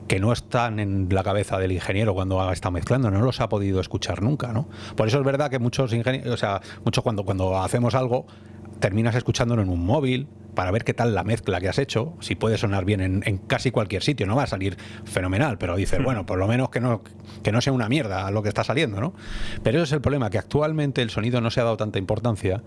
que no están en la cabeza del ingeniero cuando está mezclando, no los ha podido escuchar nunca, ¿no? Por eso es verdad que muchos ingenieros, o sea, muchos cuando, cuando hacemos algo, terminas escuchándolo en un móvil para ver qué tal la mezcla que has hecho, si puede sonar bien en, casi cualquier sitio, no va a salir fenomenal, pero dices, bueno, por lo menos que no, que no sea una mierda lo que está saliendo, ¿no? Pero ese es el problema, que actualmente el sonido no se ha dado tanta importancia.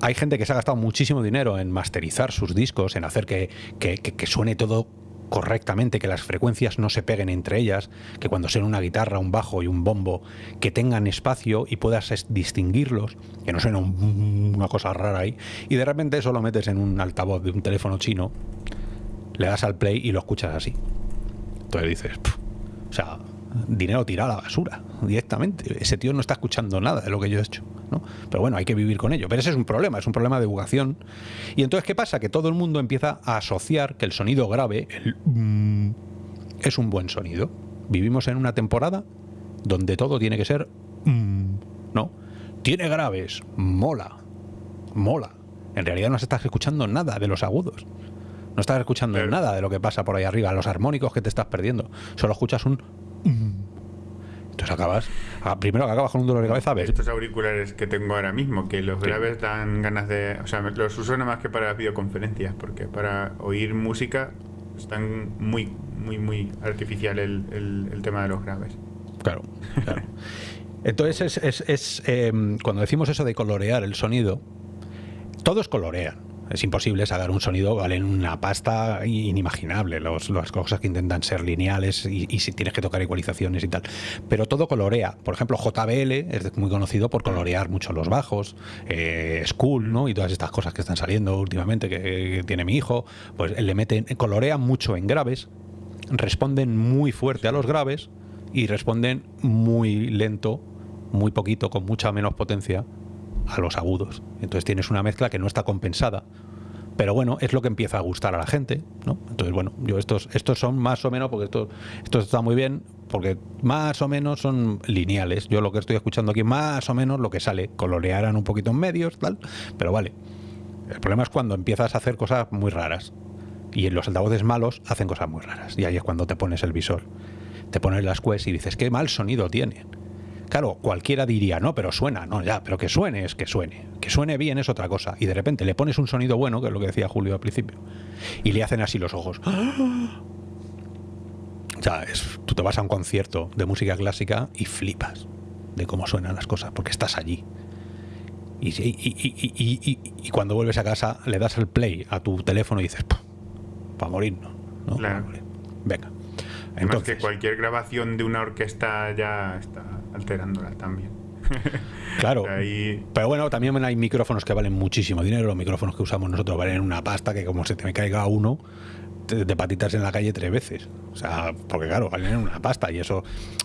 Hay gente que se ha gastado muchísimo dinero en masterizar sus discos, en hacer que, que, que suene todo correctamente, que las frecuencias no se peguen entre ellas, que cuando suene una guitarra, un bajo y un bombo, que tengan espacio y puedas distinguirlos, que no suene una cosa rara ahí, y de repente eso lo metes en un altavoz de un teléfono chino, le das al play y lo escuchas así. Entonces dices, o sea, dinero tirado a la basura directamente. Ese tío no está escuchando nada de lo que yo he hecho. ¿no? Pero bueno, hay que vivir con ello. Pero ese es un problema, es un problema de educación. Y entonces, ¿qué pasa? Que todo el mundo empieza a asociar que el sonido grave el, mm, es un buen sonido. Vivimos en una temporada donde todo tiene que ser... Mm, ¿No? Tiene graves, mola, mola. En realidad no estás escuchando nada de los agudos. No estás escuchando nada de lo que pasa por ahí arriba, los armónicos que te estás perdiendo. Solo escuchas un entonces acabas, ah, primero que acabas con un dolor de cabeza. Estos auriculares que tengo ahora mismo, que los graves dan ganas de. O sea, los uso nada más que para videoconferencias, porque para oír música están muy, muy, muy artificial el, tema de los graves. Claro, claro. Entonces, es, es, em, cuando decimos eso de colorear el sonido, todos colorean. Es imposible sacar un sonido, vale, en una pasta inimaginable. Los, las cosas que intentan ser lineales y, si tienes que tocar igualizaciones y tal. Pero todo colorea. Por ejemplo, JBL es muy conocido por colorear mucho los bajos. Eh, School, ¿no? Y todas estas cosas que están saliendo últimamente que, tiene mi hijo. Pues le meten, colorean mucho en graves, responden muy fuerte a los graves y responden muy lento, muy poquito, con mucha menos potencia a los agudos. Entonces tienes una mezcla que no está compensada. Pero bueno, es lo que empieza a gustar a la gente, ¿no? Entonces, bueno, yo estos, estos son más o menos, porque esto, esto está muy bien, porque más o menos son lineales. Yo lo que estoy escuchando aquí, más o menos lo que sale, colorearán un poquito en medios, tal, pero vale. El problema es cuando empiezas a hacer cosas muy raras. Y los altavoces malos hacen cosas muy raras. Y ahí es cuando te pones el visor. Te pones las Quest y dices, qué mal sonido tienen. Claro, cualquiera diría, no, pero suena, no, ya, pero que suene es que suene. Que suene bien es otra cosa. Y de repente le pones un sonido bueno, que es lo que decía Julio al principio, y le hacen así los ojos. O sea, es, tú te vas a un concierto de música clásica y flipas de cómo suenan las cosas, porque estás allí. Y, y- y- y- y- y cuando vuelves a casa le das el play a tu teléfono y dices, para morirnos. ¿no? Claro. Venga. Además Entonces, que cualquier grabación de una orquesta ya está alterándola también. claro. Ahí Pero bueno, también hay micrófonos que valen muchísimo dinero. Los micrófonos que usamos nosotros valen una pasta que como se te me caiga uno te- de patitas en la calle tres veces. O sea, porque claro, valen una pasta y eso,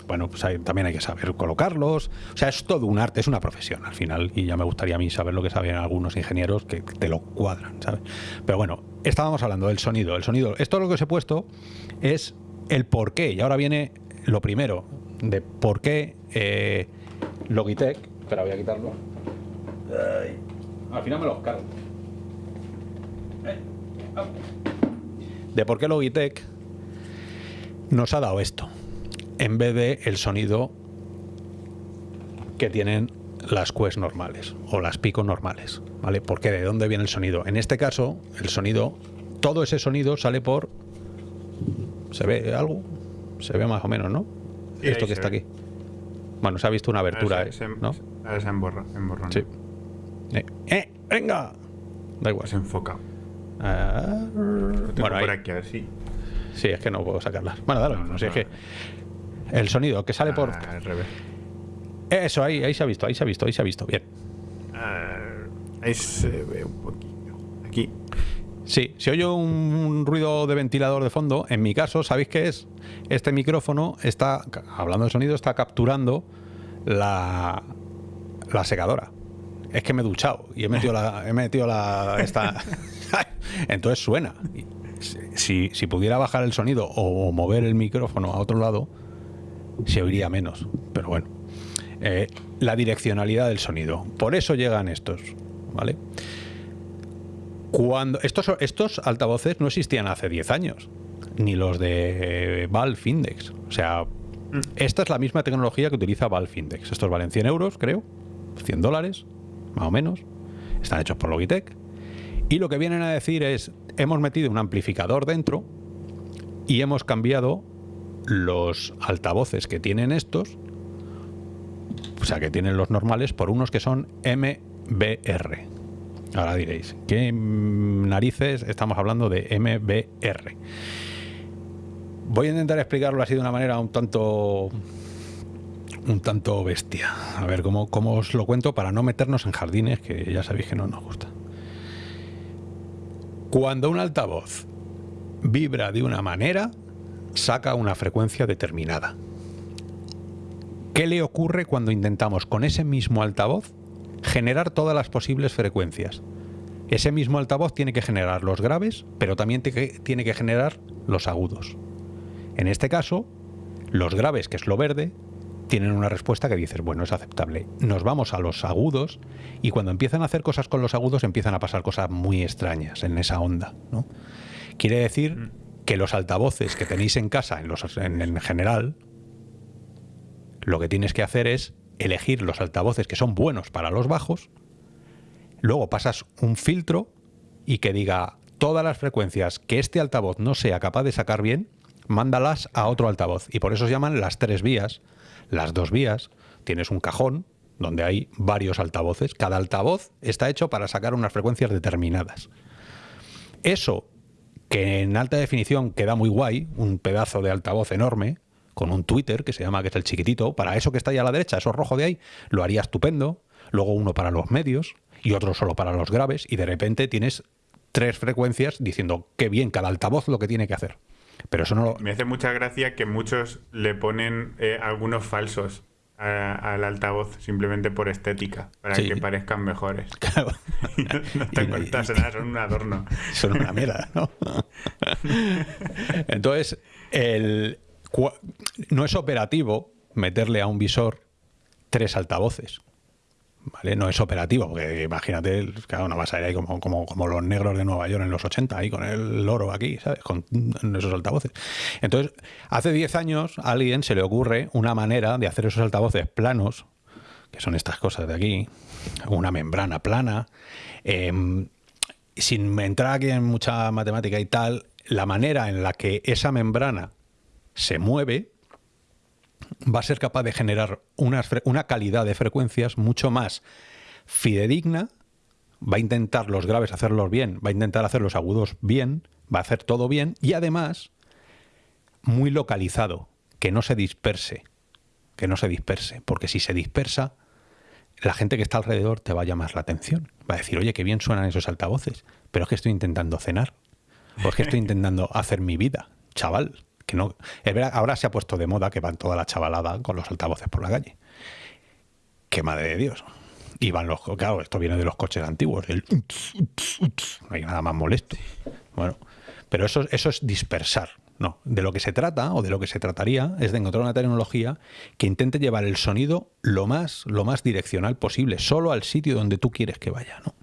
bueno, pues hay- también hay que saber colocarlos. O sea, es todo un arte, es una profesión al final. Y ya me gustaría a mí saber lo que saben algunos ingenieros que te lo cuadran, ¿sabes? Pero bueno, estábamos hablando del sonido. El sonido, esto lo que os he puesto es el por qué. Y ahora viene lo primero de por qué eh, Logitech. Espera, voy a quitarlo. Ay, Al final me los cargo. Eh, ah. De por qué Logitech nos ha dado esto en vez de el sonido que tienen las Quest normales o las Pico normales, ¿vale? Porque de dónde viene el sonido. En este caso, el sonido, todo ese sonido sale por ¿Se ve algo? Se ve más o menos, ¿no? Sí, Esto que se está ve. aquí. Bueno, se ha visto una abertura, ¿eh? se, se- ¿no? ahora se emborra, emborrona. Sí. Eh, ¡Eh! ¡Venga! Da igual. Se enfoca. Ah, tengo bueno, ahí. por aquí así. Sí, es que no puedo sacarlas. Bueno, dale, no sé, es que. El sonido que sale por. Ah, al revés. Eso, ahí, ahí se ha visto, ahí se ha visto, ahí se ha visto. Bien. Ah, ahí se ve un poquillo. Aquí. Sí, si oye un ruido de ventilador de fondo, en mi caso, ¿sabéis qué es? Este micrófono está, hablando de sonido, está capturando la, la secadora. Es que me he duchado y he metido la. He metido la esta, entonces suena. Si, si pudiera bajar el sonido o mover el micrófono a otro lado, se oiría menos. Pero bueno. Eh, la direccionalidad del sonido. Por eso llegan estos. ¿Vale? Cuando estos, estos altavoces no existían hace 10 años, ni los de Valve Index. O sea, esta es la misma tecnología que utiliza Valve Index. Estos valen 100 euros, creo, 100 dólares, más o menos. Están hechos por Logitech. Y lo que vienen a decir es, hemos metido un amplificador dentro y hemos cambiado los altavoces que tienen estos, o sea, que tienen los normales, por unos que son MBR. Ahora diréis, ¿qué narices estamos hablando de MBR? Voy a intentar explicarlo así de una manera un tanto un tanto bestia. A ver cómo, cómo os lo cuento para no meternos en jardines que ya sabéis que no nos gusta. Cuando un altavoz vibra de una manera, saca una frecuencia determinada. ¿Qué le ocurre cuando intentamos con ese mismo altavoz generar todas las posibles frecuencias? Ese mismo altavoz tiene que generar los graves, pero también tiene que generar los agudos. En este caso, los graves, que es lo verde, tienen una respuesta que dices, bueno, es aceptable. Nos vamos a los agudos y cuando empiezan a hacer cosas con los agudos empiezan a pasar cosas muy extrañas en esa onda. ¿no? Quiere decir que los altavoces que tenéis en casa, en, los, en, en general, lo que tienes que hacer es elegir los altavoces que son buenos para los bajos, luego pasas un filtro y que diga todas las frecuencias que este altavoz no sea capaz de sacar bien, mándalas a otro altavoz. Y por eso se llaman las tres vías, las dos vías. Tienes un cajón donde hay varios altavoces. Cada altavoz está hecho para sacar unas frecuencias determinadas. Eso, que en alta definición queda muy guay, un pedazo de altavoz enorme, con un Twitter que se llama, que es el chiquitito, para eso que está ahí a la derecha, eso rojo de ahí, lo haría estupendo. Luego uno para los medios y otro solo para los graves, y de repente tienes tres frecuencias diciendo qué bien cada altavoz lo que tiene que hacer. Pero eso no lo. Me hace mucha gracia que muchos le ponen eh, algunos falsos al altavoz simplemente por estética, para Sí. que parezcan mejores. Claro, no te cuentas nada, son un adorno. son una mierda, ¿no? Entonces, el, no es operativo meterle a un visor tres altavoces. ¿vale? No es operativo, porque imagínate, claro, no vas a ir ahí como, como, como los negros de Nueva York en los 80, ahí con el oro aquí, ¿sabes? Con esos altavoces. Entonces, hace 10 años a alguien se le ocurre una manera de hacer esos altavoces planos, que son estas cosas de aquí, una membrana plana, em, sin entrar aquí en mucha matemática y tal, la manera en la que esa membrana se mueve va a ser capaz de generar una, calidad de frecuencias mucho más fidedigna, va a intentar los graves hacerlos bien, va a intentar hacer los agudos bien, va a hacer todo bien y además muy localizado, que no se disperse, que no se disperse, porque si se dispersa, la gente que está alrededor te va a llamar la atención, va a decir, oye, qué bien suenan esos altavoces, pero es que estoy intentando cenar, o es que estoy intentando hacer mi vida, chaval ahora se ha puesto de moda que van toda la chavalada con los altavoces por la calle. Qué madre de Dios. Y van los. Claro, esto viene de los coches antiguos. no hay nada más molesto. Bueno, pero eso, eso es dispersar. No, de lo que se trata o de lo que se trataría es de encontrar una tecnología que intente llevar el sonido lo más, lo más direccional posible, solo al sitio donde tú quieres que vaya. ¿no?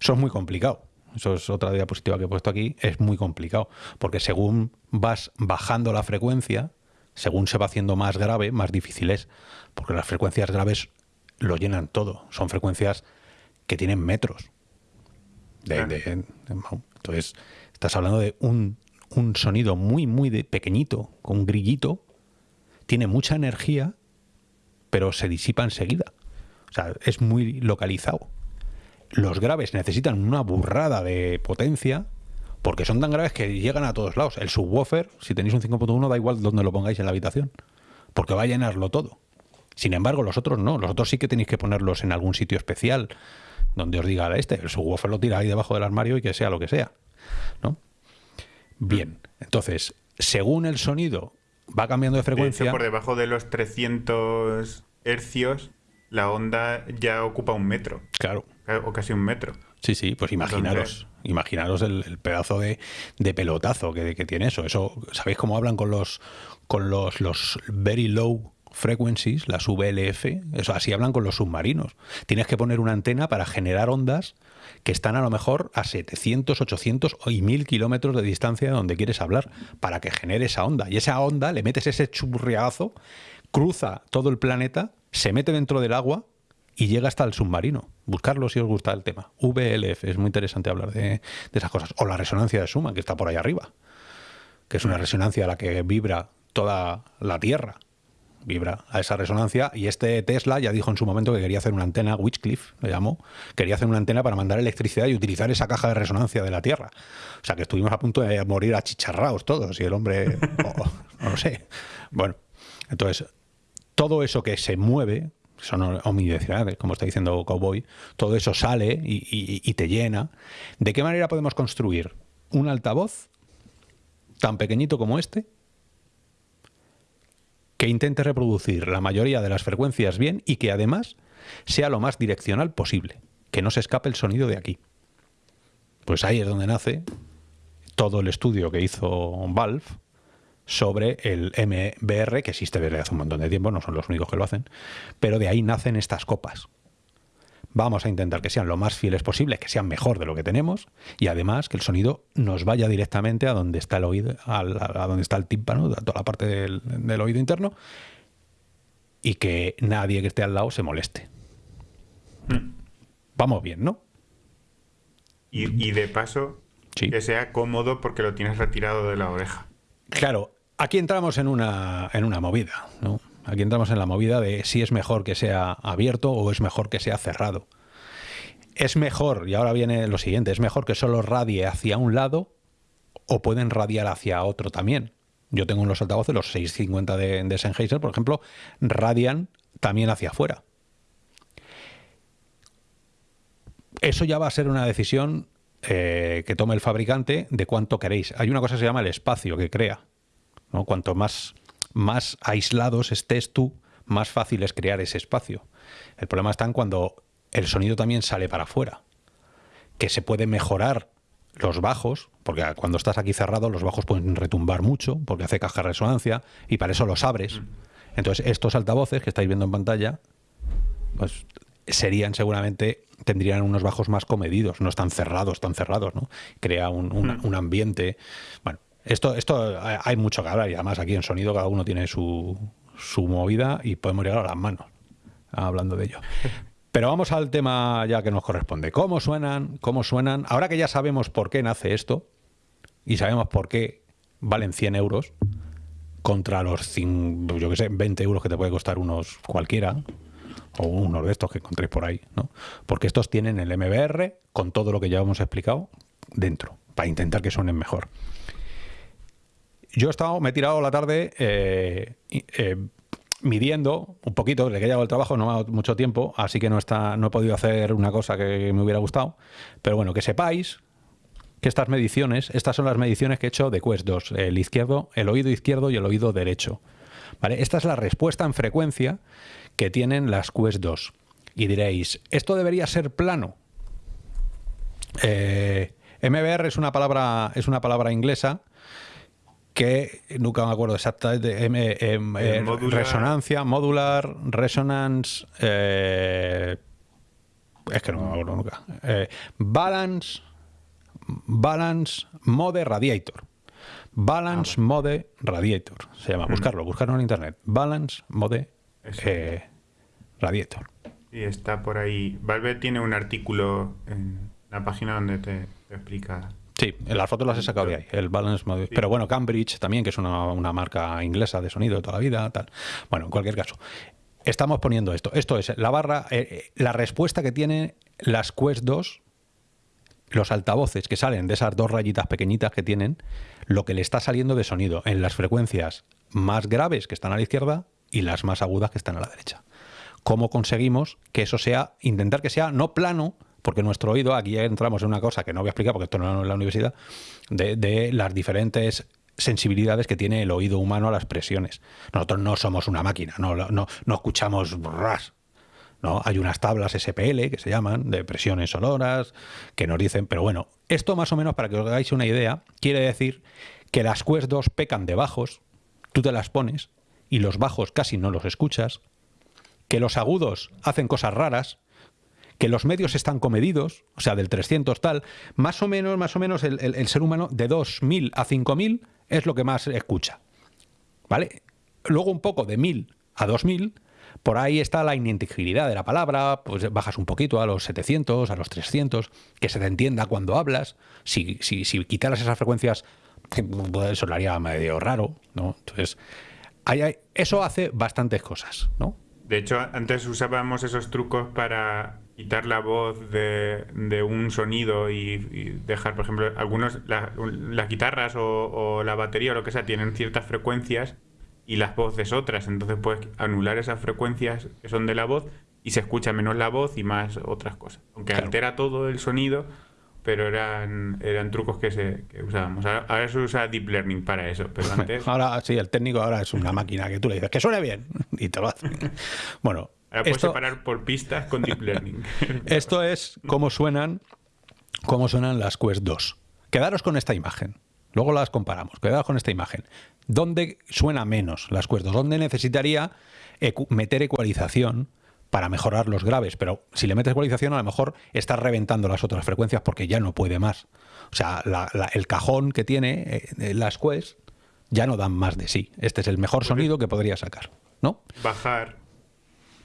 Eso es muy complicado eso es otra diapositiva que he puesto aquí, es muy complicado, porque según vas bajando la frecuencia, según se va haciendo más grave, más difícil es, porque las frecuencias graves lo llenan todo, son frecuencias que tienen metros. entonces, estás hablando de un, un sonido muy, muy de pequeñito, con un grillito, tiene mucha energía, pero se disipa enseguida. O sea, es muy localizado los graves necesitan una burrada de potencia porque son tan graves que llegan a todos lados. El subwoofer, si tenéis un 5.1, da igual donde lo pongáis en la habitación, porque va a llenarlo todo. Sin embargo, los otros no. Los otros sí que tenéis que ponerlos en algún sitio especial donde os diga este. El subwoofer lo tira ahí debajo del armario y que sea lo que sea. ¿no? Bien, entonces, según el sonido va cambiando de frecuencia. por debajo de los 300 hercios, la onda ya ocupa un metro. Claro. O casi un metro. Sí, sí, pues imaginaros, imaginaros el, pedazo de, pelotazo que, tiene eso. Eso, ¿sabéis cómo hablan con los con los, los very low frequencies, las VLF? Eso así hablan con los submarinos. Tienes que poner una antena para generar ondas que están a lo mejor a 700, 800 y 1000 kilómetros de distancia de donde quieres hablar, para que genere esa onda. Y esa onda le metes ese churriazo, cruza todo el planeta se mete dentro del agua y llega hasta el submarino. Buscarlo si os gusta el tema. VLF, es muy interesante hablar de, esas cosas. O la resonancia de Schumann, que está por ahí arriba, que es una resonancia a la que vibra toda la Tierra. Vibra a esa resonancia. Y este Tesla ya dijo en su momento que quería hacer una antena, Witchcliff le llamó, quería hacer una antena para mandar electricidad y utilizar esa caja de resonancia de la Tierra. O sea que estuvimos a punto de morir achicharrados todos y el hombre, no lo sé. Bueno, entonces todo eso que se mueve, son omnidireccionales, como está diciendo Cowboy, todo eso sale y, te llena. ¿De qué manera podemos construir un altavoz tan pequeñito como este que intente reproducir la mayoría de las frecuencias bien y que además sea lo más direccional posible, que no se escape el sonido de aquí? Pues ahí es donde nace todo el estudio que hizo Valve sobre el MBR, que existe desde hace un montón de tiempo, no son los únicos que lo hacen, pero de ahí nacen estas copas. Vamos a intentar que sean lo más fieles posible, que sean mejor de lo que tenemos y además que el sonido nos vaya directamente a donde está el oído, a, donde está el tímpano, a toda la parte del, oído interno y que nadie que esté al lado se moleste. Mm. Vamos bien, ¿no? Y, de paso, que sea cómodo porque lo tienes retirado de la oreja. Claro, aquí entramos en una, en una movida, ¿no? Aquí entramos en la movida de si es mejor que sea abierto o es mejor que sea cerrado. Es mejor, y ahora viene lo siguiente, es mejor que solo radie hacia un lado o pueden radiar hacia otro también. Yo tengo unos altavoces, los 650 de, de Sennheiser, por ejemplo, radian también hacia afuera. Eso ya va a ser una decisión eh, que tome el fabricante de cuánto queréis. Hay una cosa que se llama el espacio que crea. ¿No? Cuanto más, más aislados estés tú, más fácil es crear ese espacio. El problema está en cuando el sonido también sale para afuera, que se puede mejorar los bajos, porque cuando estás aquí cerrado los bajos pueden retumbar mucho, porque hace caja de resonancia, y para eso los abres. Mm. Entonces estos altavoces que estáis viendo en pantalla, pues serían seguramente, tendrían unos bajos más comedidos, no están cerrados, tan cerrados, ¿no? Crea un, un- un ambiente. Bueno, esto, esto hay- hay mucho que hablar y además aquí en sonido cada uno tiene su, su movida y podemos llegar a las manos hablando de ello. Pero vamos al tema ya que nos corresponde. ¿Cómo suenan? ¿Cómo suenan? Ahora que ya sabemos por qué nace esto y sabemos por qué valen 100 euros contra los, yo que sé, 20 euros que te puede costar unos cualquiera o unos de estos que encontréis por ahí, ¿no? Porque estos tienen el MBR con todo lo que ya hemos explicado dentro, para intentar que suenen mejor. Yo he estado, me he tirado la tarde eh, eh, midiendo un poquito, le he llegado el trabajo, no me ha dado mucho tiempo, así que no, está, no he podido hacer una cosa que me hubiera gustado. Pero bueno, que sepáis que estas mediciones, estas son las mediciones que he hecho de Quest 2, el izquierdo, el oído izquierdo y el oído derecho. ¿Vale? Esta es la respuesta en frecuencia que tienen las Quest 2. Y diréis, ¿esto debería ser plano? Eh, MBR es una palabra, es una palabra inglesa que nunca me acuerdo exactamente. Em, Eh, eh, modular. Resonancia, modular, resonance. eh, es que no me acuerdo nunca. Eh, balance, balance mode radiator. Balance mode radiator. Se llama. Buscarlo, buscarlo en internet. Balance mode eh, radiator. Y está por ahí. Valve tiene un artículo en la página donde te, te explica. Sí, las fotos las he sacado de ahí, el Balance Mode. Pero bueno, Cambridge también, que es una, una marca inglesa de sonido de toda la vida, tal. Bueno, en cualquier caso, estamos poniendo esto. Esto es la barra, eh, eh, la respuesta que tienen las Quest 2, los altavoces que salen de esas dos rayitas pequeñitas que tienen, lo que le está saliendo de sonido en las frecuencias más graves que están a la izquierda y las más agudas que están a la derecha. ¿Cómo conseguimos que eso sea, intentar que sea no plano, porque nuestro oído, aquí entramos en una cosa que no voy a explicar porque esto no es la universidad, de, de las diferentes sensibilidades que tiene el oído humano a las presiones. Nosotros no somos una máquina, no, no, no escuchamos ras. ¿no? Hay unas tablas SPL que se llaman de presiones sonoras que nos dicen, pero bueno, esto más o menos para que os hagáis una idea, quiere decir que las Quest 2 pecan de bajos, tú te las pones y los bajos casi no los escuchas, que los agudos hacen cosas raras, que los medios están comedidos, o sea, del 300 tal, más o menos, más o menos el, el- ser humano de 2000 a 5000 es lo que más escucha. ¿Vale? Luego un poco de 1000 a 2000, por ahí está la ininteligibilidad de la palabra, pues bajas un poquito a los 700, a los 300, que se te entienda cuando hablas. Si, si, si quitaras esas frecuencias, pues sonaría medio raro, ¿no? Entonces, hay- eso hace bastantes cosas, ¿no? De hecho, antes usábamos esos trucos para quitar la voz de, de un sonido y, y dejar, por ejemplo, algunos, la- las guitarras o, o la batería o lo que sea tienen ciertas frecuencias y las voces otras. Entonces puedes anular esas frecuencias que son de la voz y se escucha menos la voz y más otras cosas. Aunque Claro. altera todo el sonido, pero eran, eran trucos que, se, que usábamos. Ahora, ahora se usa Deep Learning para eso, pero antes... Ahora sí, el técnico ahora es una máquina que tú le dices que suene bien y te lo hace. Bueno, Ahora puedes esto, separar por pistas con Deep Learning. esto es cómo suenan, cómo suenan las Quest 2. Quedaros con esta imagen. Luego las comparamos. Quedaros con esta imagen. ¿Dónde suena menos las Quest 2? ¿Dónde necesitaría ecu- meter ecualización para mejorar los graves? Pero si le metes ecualización, a lo mejor estás reventando las otras frecuencias porque ya no puede más. O sea, la- la- el cajón que tiene eh, las Quest ya no dan más de sí. Este es el mejor sonido que podría sacar. ¿No? bajar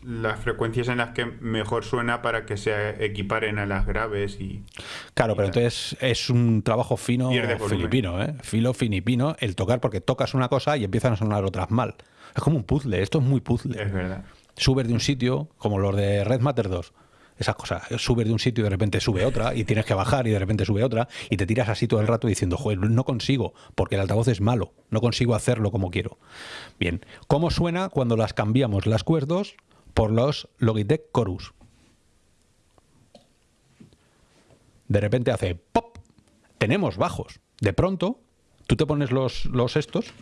las frecuencias en las que mejor suena para que se equiparen a las graves y Claro, pero entonces es un trabajo fino filipino, ¿eh? Filo finipino, el tocar porque tocas una cosa y empiezan a sonar otras mal. Es como un puzzle, esto es muy puzzle. es verdad. Subes de un sitio, como los de Red Matter 2. Esas cosas, subes de un sitio y de repente sube otra, y tienes que bajar y de repente sube otra, y te tiras así todo el rato diciendo, joder, no consigo, porque el altavoz es malo, no consigo hacerlo como quiero. Bien, ¿cómo suena cuando las cambiamos las 2 por los Logitech Chorus? de repente hace pop. Tenemos bajos. De pronto, tú te pones los, los estos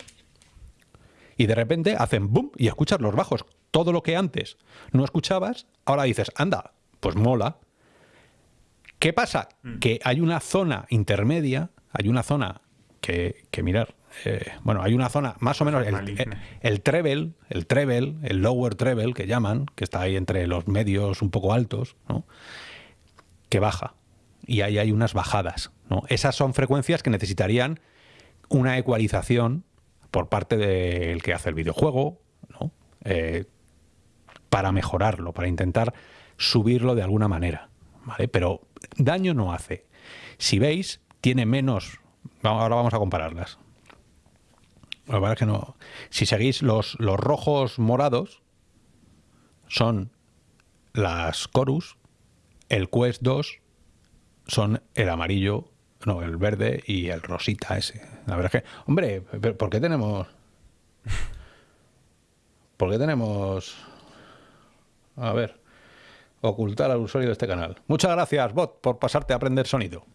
y de repente hacen boom y escuchas los bajos. Todo lo que antes no escuchabas, ahora dices, anda, pues mola. ¿Qué pasa? Que hay una zona intermedia, hay una zona que, que mirar, eh, bueno, hay una zona más o menos el, treble, el treble, el lower treble que llaman, que está ahí entre los medios un poco altos, ¿no? que baja. Y ahí hay unas bajadas. ¿no? Esas son frecuencias que necesitarían una ecualización por parte del que hace el videojuego, ¿no? Eh, para mejorarlo, para intentar subirlo de alguna manera. ¿vale? Pero daño no hace. Si veis, tiene menos. Ahora vamos a compararlas. La verdad es que no. Si seguís los, los rojos morados, son las Chorus, el Quest 2 son el amarillo, no, el verde y el rosita ese. La verdad es que, hombre, ¿por qué tenemos. ¿Por qué tenemos. A ver. Ocultar al usuario de este canal. Muchas gracias, bot, por pasarte a aprender sonido.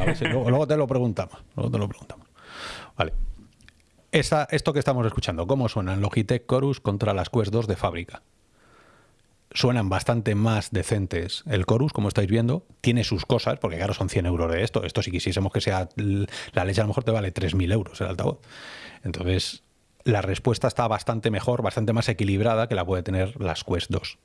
A ver si luego, luego te lo preguntamos. Luego te lo preguntamos. Vale. Esto que estamos escuchando, ¿cómo suenan Logitech Chorus contra las Quest 2 de fábrica? Suenan bastante más decentes. El Chorus, como estáis viendo, tiene sus cosas, porque claro, son 100 euros de esto. Esto si quisiésemos que sea la leche, a lo mejor te vale 3.000 euros el altavoz. Entonces, la respuesta está bastante mejor, bastante más equilibrada que la puede tener las Quest 2.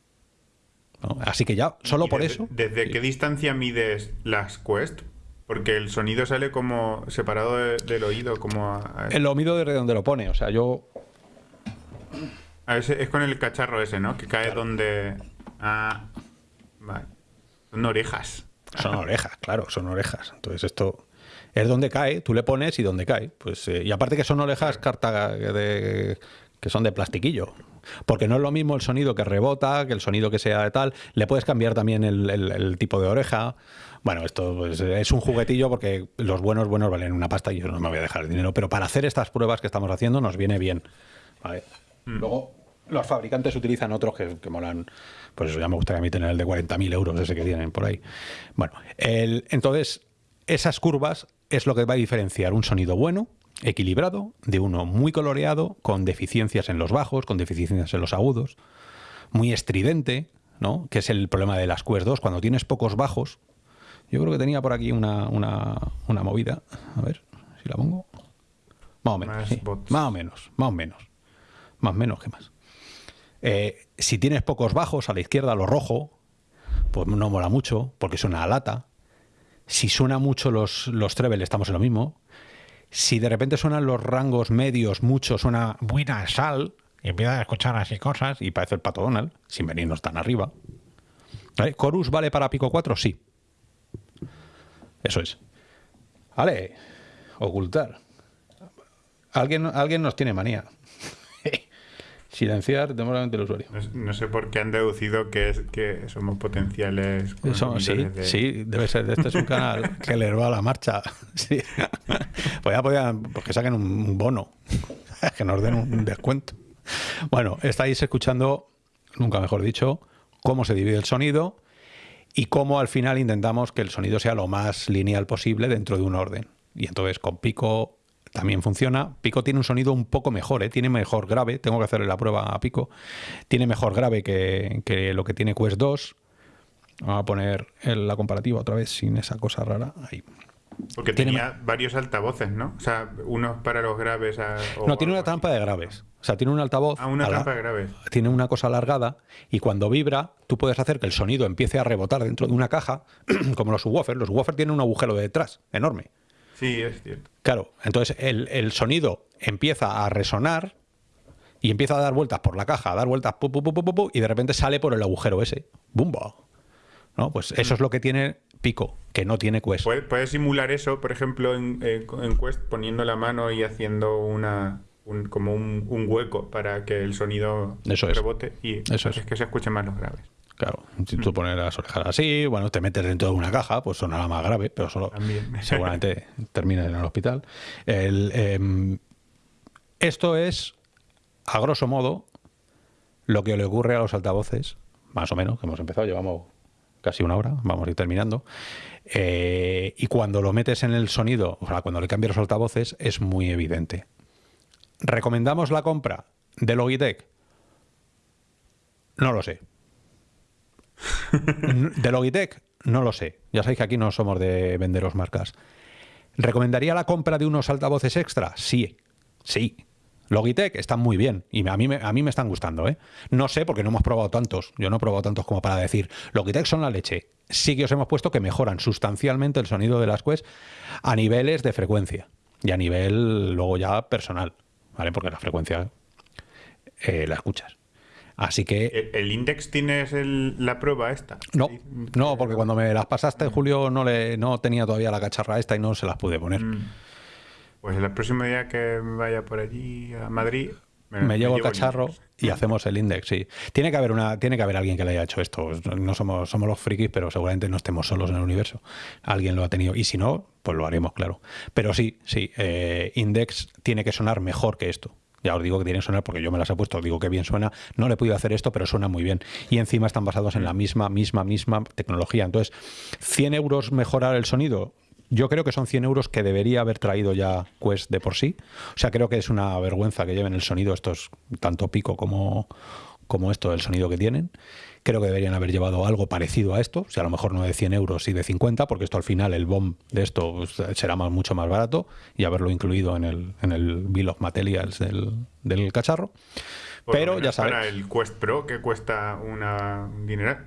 ¿no? Así que ya, solo ¿Y por eso... ¿Desde qué distancia mides las Quest? Porque el sonido sale como separado de- del oído, como a, a- El mido desde donde lo pone. O sea, yo a es con el cacharro ese, ¿no? Que cae donde. Ah, vale. Son orejas. Son orejas, claro, son orejas. Entonces esto es donde cae, tú le pones y donde cae. Pues, eh, y aparte que son orejas carta de, que son de plastiquillo. Porque no es lo mismo el sonido que rebota, que el sonido que sea de tal. Le puedes cambiar también el, el- el tipo de oreja. Bueno, esto pues, es un juguetillo porque los buenos buenos valen una pasta y yo no me voy a dejar el dinero. Pero para hacer estas pruebas que estamos haciendo nos viene bien. ¿vale? Luego, los fabricantes utilizan otros que, que molan. Pues eso ya me gustaría a mí tener el de 40.000 euros, ese que tienen por ahí. Bueno, el- entonces, esas curvas es lo que va a diferenciar un sonido bueno, equilibrado, de uno muy coloreado, con deficiencias en los bajos, con deficiencias en los agudos, muy estridente, ¿no? Que es el problema de las Quest 2. Cuando tienes pocos bajos, yo creo que tenía por aquí una, una, una movida. A ver si la pongo. Más o menos. Más sí. bots. Más o menos, más o menos. Más menos que más. Eh, si tienes pocos bajos a la izquierda, lo rojo, pues no mola mucho, porque suena a lata. Si suena mucho los, los treble, estamos en lo mismo. Si de repente suenan los rangos medios mucho, suena muy nasal, y empiezas a escuchar así cosas, y parece el pato Donald, sin venirnos tan arriba. ¿Vale? ¿Chorus vale para Pico 4? Sí. Eso es. Vale, ocultar. Alguien, alguien nos tiene manía. Silenciar temporalmente el usuario. No, sé por qué han deducido que, es, que somos potenciales. Eso, sí, de- sí, debe ser. Este es un canal que les va a la marcha. Sí. Pues ya podían, pues que saquen un bono, que nos den un descuento. Bueno, estáis escuchando, nunca mejor dicho, cómo se divide el sonido y cómo al final intentamos que el sonido sea lo más lineal posible dentro de un orden. Y entonces con Pico también funciona. Pico tiene un sonido un poco mejor, ¿eh? tiene mejor grave. Tengo que hacerle la prueba a Pico. Tiene mejor grave que, que lo que tiene Quest 2. Vamos a poner la comparativa otra vez sin esa cosa rara. Ahí. Porque Tiene tenía varios altavoces, ¿no? O sea, unos para los graves. a- o No, tiene una trampa de graves. O sea, tiene un altavoz. Ah, una la- trampa de graves. tiene una cosa alargada y cuando vibra, tú puedes hacer que el sonido empiece a rebotar dentro de una caja, como los subwoofers. Los subwoofers tienen un agujero de detrás, enorme. Sí, es cierto. Claro, entonces el, el sonido empieza a resonar y empieza a dar vueltas por la caja, a dar vueltas, pu, pu, pu, y de repente sale por el agujero ese. ¡Bumba! ¿No? Pues eso es lo que tiene Pico, que no tiene Quest. Puedes, puedes simular eso, por ejemplo, en, Quest, poniendo la mano y haciendo una un- como un, un hueco para que el sonido Eso es. rebote y Eso es. que se escuchen más los graves. Claro, si tú pones las orejas así, bueno, te metes dentro de una caja, pues sonará más grave, pero solo También. seguramente termines en el hospital. El, em, esto es, a grosso modo, lo que le ocurre a los altavoces, más o menos, que hemos empezado, llevamos casi una hora, vamos a ir terminando. Eh, y cuando lo metes en el sonido, o sea, cuando le cambias los altavoces, es muy evidente. ¿Recomendamos la compra de Logitech? No lo sé. De Logitech, no lo sé. Ya sabéis que aquí no somos de venderos marcas. ¿Recomendaría la compra de unos altavoces extra? Sí, sí. Logitech están muy bien y a mí, me, a mí me están gustando. ¿eh? No sé porque no hemos probado tantos. Yo no he probado tantos como para decir Logitech son la leche. Sí que os hemos puesto que mejoran sustancialmente el sonido de las Quest a niveles de frecuencia y a nivel luego ya personal. ¿Vale? Porque la frecuencia eh, la escuchas. Así que. ¿El, Index tienes la prueba esta? No, no, porque cuando me las pasaste, Julio, no le no tenía todavía la cacharra esta y no se las pude poner. Mm. Pues el próximo día que vaya por allí a Madrid. Me, llevo el cacharro y hacemos el index, sí. Tiene que haber una, tiene que haber alguien que le haya hecho esto. No somos, somos los frikis, pero seguramente no estemos solos en el universo. Alguien lo ha tenido. Y si no, pues lo haremos, claro. Pero sí, sí, eh, index tiene que sonar mejor que esto. Ya os digo que tiene que sonar porque yo me las he puesto, digo que bien suena. No le he podido hacer esto, pero suena muy bien. Y encima están basados en la misma, misma, misma tecnología. Entonces, 100 euros mejorar el sonido, yo creo que son 100 euros que debería haber traído ya Quest de por sí. O sea, creo que es una vergüenza que lleven el sonido estos, tanto pico como, como esto, el sonido que tienen. Creo que deberían haber llevado algo parecido a esto, o sea, a lo mejor no de 100 euros y de 50, porque esto al final, el BOM de esto pues, será mucho más barato y haberlo incluido en el, en el Bill of Materials del, del cacharro. Pero ya sabes. Para el Quest Pro, que cuesta una dinero,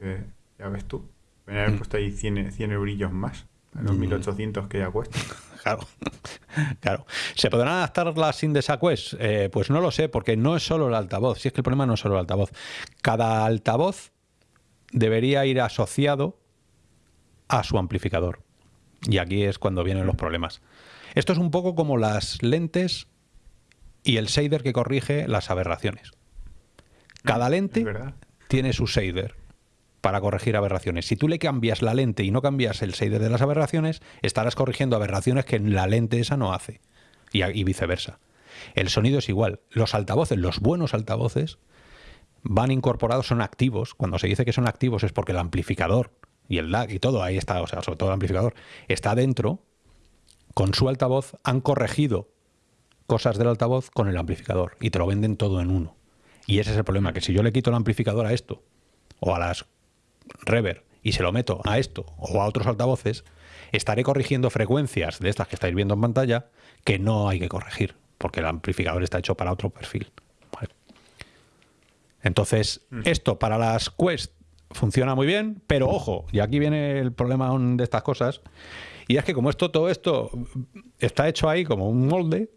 eh, ya ves tú. Me haber mm. puesto ahí 100, 100 eurillos más los 1800 que ya cuesta. Claro, claro. ¿Se podrán adaptar las Indesa Quest? Eh, pues no lo sé, porque no es solo el altavoz. Si es que el problema no es solo el altavoz. Cada altavoz debería ir asociado a su amplificador. Y aquí es cuando vienen los problemas. Esto es un poco como las lentes y el shader que corrige las aberraciones. Cada lente tiene su shader para corregir aberraciones. Si tú le cambias la lente y no cambias el shader de las aberraciones, estarás corrigiendo aberraciones que la lente esa no hace. Y, viceversa. El sonido es igual. Los altavoces, los buenos altavoces, van incorporados, son activos. Cuando se dice que son activos es porque el amplificador y el DAC y todo, ahí está, o sea, sobre todo el amplificador, está dentro, con su altavoz han corregido cosas del altavoz con el amplificador y te lo venden todo en uno. Y ese es el problema, que si yo le quito el amplificador a esto, o a las reverb y se lo meto a esto o a otros altavoces, estaré corrigiendo frecuencias de estas que estáis viendo en pantalla que no hay que corregir, porque el amplificador está hecho para otro perfil. Entonces, mm. esto para las Quest funciona muy bien, pero ojo, y aquí viene el problema de estas cosas, y es que como esto, todo esto está hecho ahí como un molde,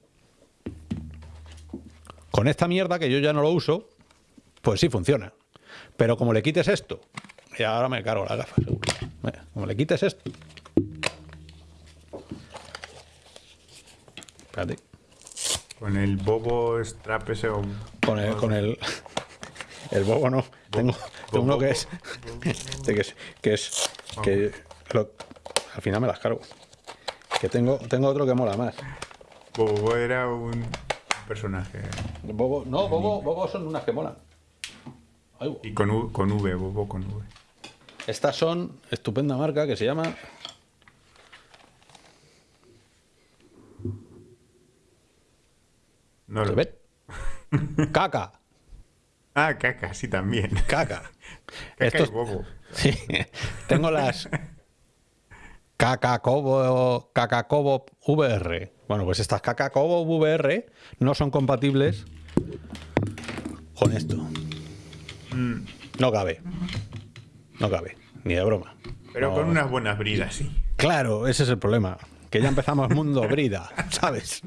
con esta mierda que yo ya no lo uso, pues sí funciona. Pero como le quites esto y ahora me cargo la gafa, seguro. como le quites esto. Espérate. Con el bobo strap ese o... Con el, con el, el bobo no. tengo, uno que es, que es, que es, que al final me las cargo. Que tengo, tengo otro que mola más. Bobo era un personaje. Bobo, no, Bobo, Bobo son unas que molan. y con, con V, Bobo con V. Estas son estupenda marca que se llama No lo ves? Caca. Ah, caca, sí, también. Caca. Esto es bobo. Sí. Tengo las Caca Cobo, Caca Cobo VR. Bueno, pues estas Caca Cobo VR no son compatibles con esto. Mm. No cabe. No cabe, ni de broma. Pero con unas buenas bridas, sí. Claro, ese es el problema. Que ya empezamos mundo brida, ¿sabes?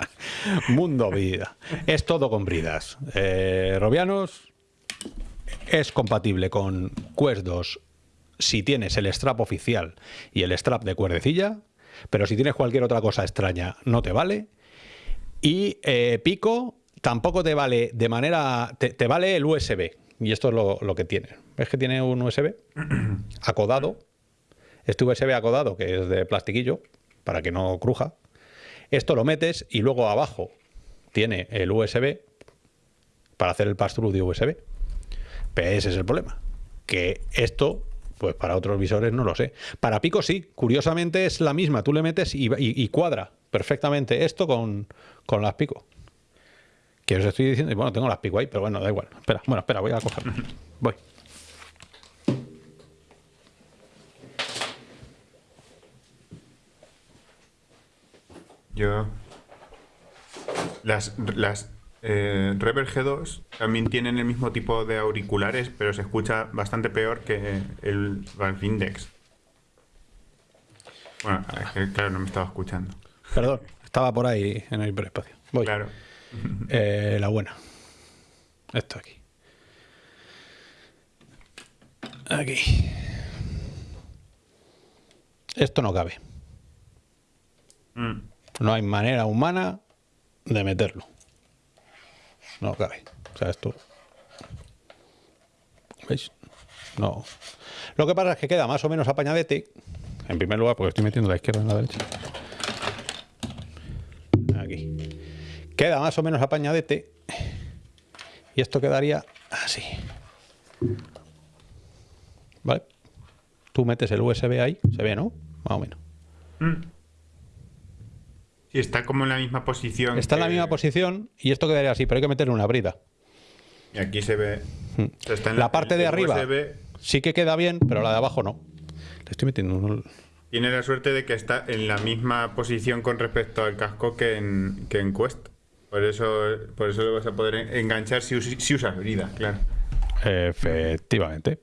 mundo brida. Es todo con bridas. Eh, Robianos es compatible con Quest 2 si tienes el strap oficial y el strap de cuerdecilla, pero si tienes cualquier otra cosa extraña no te vale. Y eh, Pico tampoco te vale de manera... Te, vale el USB, y esto es lo, lo que tiene. ¿Ves que tiene un USB acodado? Este USB acodado, que es de plastiquillo, para que no cruja. Esto lo metes y luego abajo tiene el USB para hacer el pass-through de USB. Pero ese es el problema. Que esto, pues para otros visores no lo sé. Para Pico sí, curiosamente es la misma. Tú le metes y, cuadra perfectamente esto con, con las Pico. Que os estoy diciendo, y bueno, tengo las Pico ahí, pero bueno, da igual. Espera, bueno, espera, voy a coger. Voy. Yo. Las, las eh, Reverb G2 también tienen el mismo tipo de auriculares, pero se escucha bastante peor que el Valve Index. Bueno, es que, claro, no me estaba escuchando. Perdón, estaba por ahí en el hiperespacio. Voy. Claro. Eh, la buena. Esto aquí. Aquí. Esto no cabe. Mm. No hay manera humana de meterlo. No cabe. O sea, esto. ¿Veis? No. Lo que pasa es que queda más o menos apañadete. En primer lugar, porque estoy metiendo la izquierda en la derecha. Aquí. Queda más o menos apañadete. Y esto quedaría así. ¿Vale? Tú metes el USB ahí, se ve, ¿no? Más o menos. Mm. Sí, está como en la misma posición. Está en la misma posición y esto quedaría así, pero hay que meterle una brida. Y aquí se ve. o sea, está en La parte de arriba USB sí que queda bien, pero la de abajo no. Le estoy metiendo un... Tiene la suerte de que está en la misma posición con respecto al casco que en, que en Quest. Por eso, por eso lo vas a poder en- enganchar si, si usas brida, claro. Efectivamente.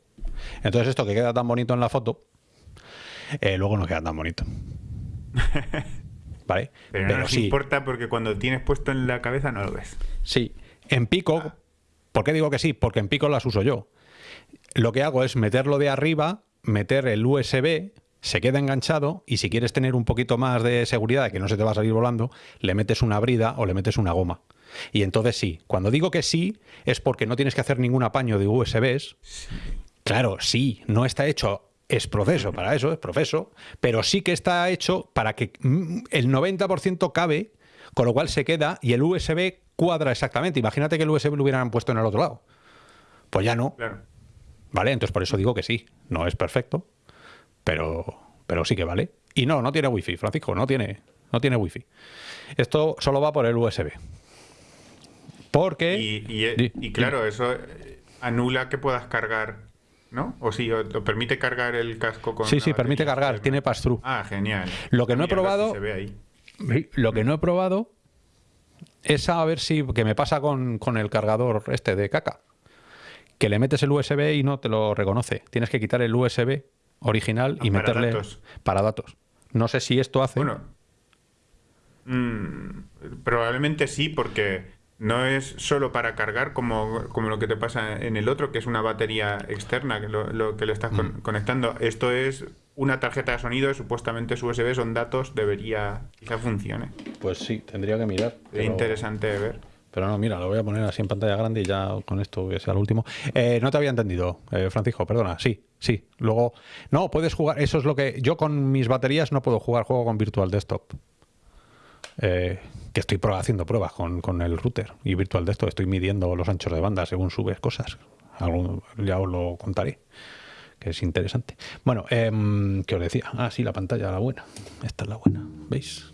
Entonces esto que queda tan bonito en la foto, eh, luego no queda tan bonito. ¿Vale? Pero, no nos sí, importa porque cuando tienes puesto en la cabeza no lo ves. sí. En pico, ¿por qué digo que sí? Porque en pico las uso yo. Lo que hago es meterlo de arriba, meter el USB, se queda enganchado y si quieres tener un poquito más de seguridad de que no se te va a salir volando, le metes una brida o le metes una goma. Y entonces sí, cuando digo que sí, es porque no tienes que hacer ningún apaño de USBs. Claro, sí, no está hecho, es proceso para eso, es proceso, pero sí que está hecho para que mm, el 90% cabe, con lo cual se queda y el USB cuadra exactamente. Imagínate que el USB lo hubieran puesto en el otro lado. Pues ya no, Claro. ¿vale? Entonces por eso digo que sí, no es perfecto, pero, pero sí que vale. Y no, no tiene wifi, Francisco, no tiene, no tiene wifi. Esto solo va por el USB. Porque... Y, y- y claro, eso eh, anula que puedas cargar, ¿no? O sí, o, o permite cargar el casco con. Sí, sí, permite cargar, externa. tiene pass-through. Ah, genial. Lo que no he si probado- Se ve ahí. Sí, Lo que no he probado es a ver si, que me pasa con, con el cargador este de caca, que le metes el USB y no te lo reconoce. Tienes que quitar el USB original y Ah, para meterle datos. para datos. No sé si esto hace. Bueno. mm, probablemente sí, porque no es solo para cargar como, como lo que te pasa en el otro, que es una batería externa que lo, lo que le estás Mm. con- conectando. Esto es una tarjeta de sonido, supuestamente es USB, son datos, debería, quizá funcione. Pues sí, tendría que mirar. Es interesante de ver. Pero no, mira, lo voy a poner así en pantalla grande y ya con esto que sea lo último. Eh, no te había entendido, eh, Francisco, perdona. Sí, sí. Luego, no, puedes jugar. Eso es lo que. Yo con mis baterías no puedo jugar juego con Virtual Desktop. Eh, que estoy haciendo pruebas con, con el router y Virtual Desktop. Estoy midiendo los anchos de banda según subes cosas. Ya os lo contaré. Que es interesante. Bueno, em, ¿qué os decía? Ah, sí, la pantalla, la buena. Esta es la buena. ¿Veis?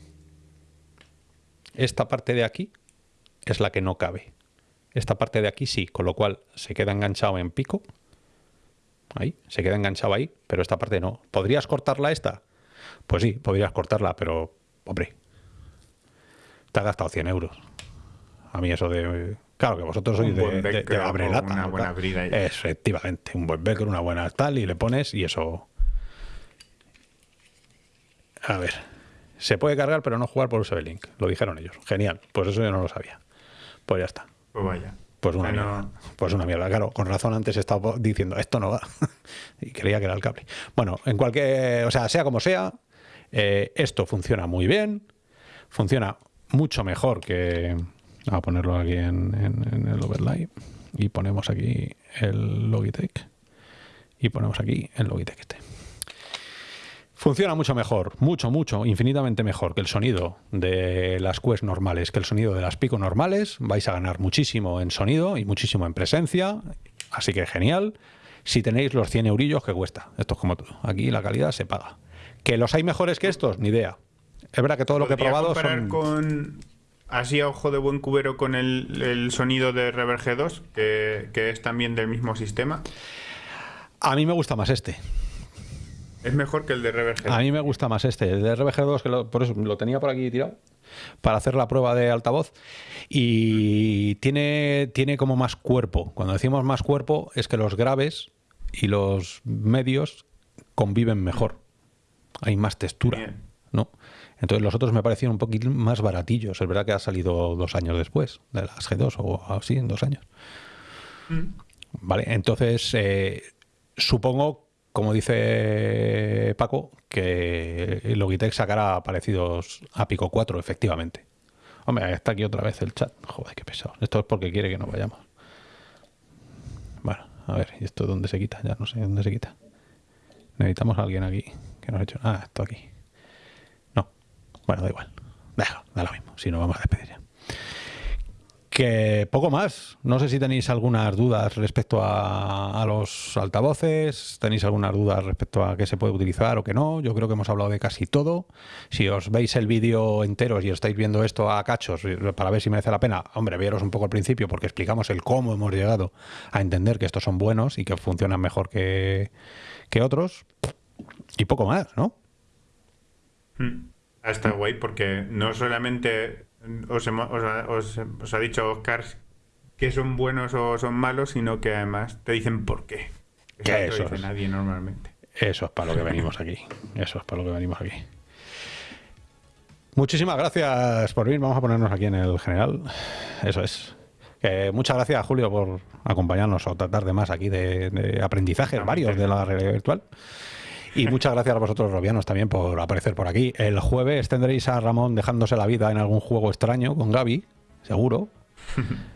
Esta parte de aquí es la que no cabe. Esta parte de aquí sí, con lo cual se queda enganchado en pico. Ahí, se queda enganchado ahí, pero esta parte no. ¿Podrías cortarla esta? Pues sí, podrías cortarla, pero, hombre, te has gastado 100 euros. A mí eso de... Claro que vosotros sois Un de, buen de, de velcro abre lata, una buena brida Efectivamente, un buen velcro, una buena tal, y le pones y eso... A ver, se puede cargar pero no jugar por USB Link. Lo dijeron ellos. Genial, pues eso yo no lo sabía. Pues ya está. Pues vaya. Pues una Bueno, mierda. Pues una mierda, claro. Con razón antes estaba diciendo, esto no va. y creía que era el cable. Bueno, en cualquier. O sea, sea como sea, eh, esto funciona muy bien. Funciona mucho mejor que. A ponerlo aquí en, en- en el overlay. Y ponemos aquí el Logitech. Y ponemos aquí el Logitech este. Funciona mucho mejor, mucho, mucho, infinitamente mejor que el sonido de las Quest normales, que el sonido de las Pico normales. Vais a ganar muchísimo en sonido y muchísimo en presencia. Así que genial. Si tenéis los 100 eurillos que cuesta. Esto es como todo. Aquí la calidad se paga. ¿Que los hay mejores que estos? Ni idea. Es verdad que todo lo que he ¿podría probado comparar son... con así a ojo de buen cubero con el, el sonido de Reverb G2, que, que es también del mismo sistema? A mí me gusta más este. Es mejor que el de RBG. A mí me gusta más este. El de RBG2, que lo, por eso lo tenía por aquí tirado, para hacer la prueba de altavoz. Y tiene, tiene como más cuerpo. Cuando decimos más cuerpo, es que los graves y los medios conviven mejor. Hay más textura. Bien. ¿no? Entonces los otros me parecieron un poquito más baratillos. Es verdad que ha salido dos años después de las G2 o así, en dos años. Vale, entonces eh, supongo, como dice Paco, que Logitech sacará parecidos a Pico 4, efectivamente. Hombre, está aquí otra vez el chat. Joder, qué pesado. Esto es porque quiere que nos vayamos. Bueno, a ver, ¿y esto dónde se quita? Ya no sé dónde se quita. Necesitamos a alguien aquí que nos ha hecho. Ah, esto aquí. No. Bueno, da igual. Déjalo, da lo mismo. Si no, vamos a despedir ya. Que poco más. No sé si tenéis algunas dudas respecto a, los altavoces, tenéis algunas dudas respecto a qué se puede utilizar o qué no. Yo creo que hemos hablado de casi todo. Si os veis el vídeo entero y estáis viendo esto a cachos para ver si merece la pena, hombre, veros un poco al principio porque explicamos el cómo hemos llegado a entender que estos son buenos y que funcionan mejor que, que otros. Y poco más, ¿no? Mm. Ah, Está guay porque no solamente os, hemo- os ha, os- os ha dicho Oscar que son buenos o son malos, sino que además te dicen por qué. No eso dice es. nadie normalmente. Eso es para lo que venimos aquí. Eso es para lo que venimos aquí. Muchísimas gracias por venir. Vamos a ponernos aquí en el general. Eso es. Que muchas gracias, Julio, por acompañarnos o tratar de más aquí de, de aprendizajes varios de la realidad virtual. Y muchas gracias a vosotros, Robianos, también por aparecer por aquí. El jueves tendréis a Ramón dejándose la vida en algún juego extraño con Gaby, seguro.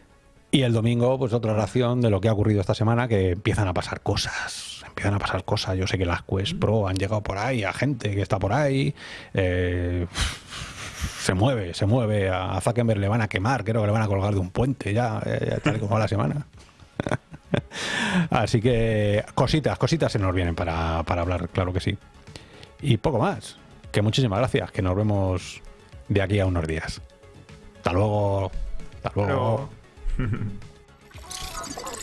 Y el domingo, pues otra ración de lo que ha ocurrido esta semana, que empiezan a pasar cosas. Empiezan a pasar cosas. Yo sé que las Quest Pro han llegado por ahí, a gente que está por ahí. eh, se mueve, se mueve. A Zuckerberg le van a quemar, creo que le van a colgar de un puente ya, eh, ya tal y como va la semana. Así que cositas, cositas se nos vienen para, para hablar, claro que sí. Y poco más. Que muchísimas gracias, que nos vemos de aquí a unos días. Hasta luego. Hasta luego. Pero-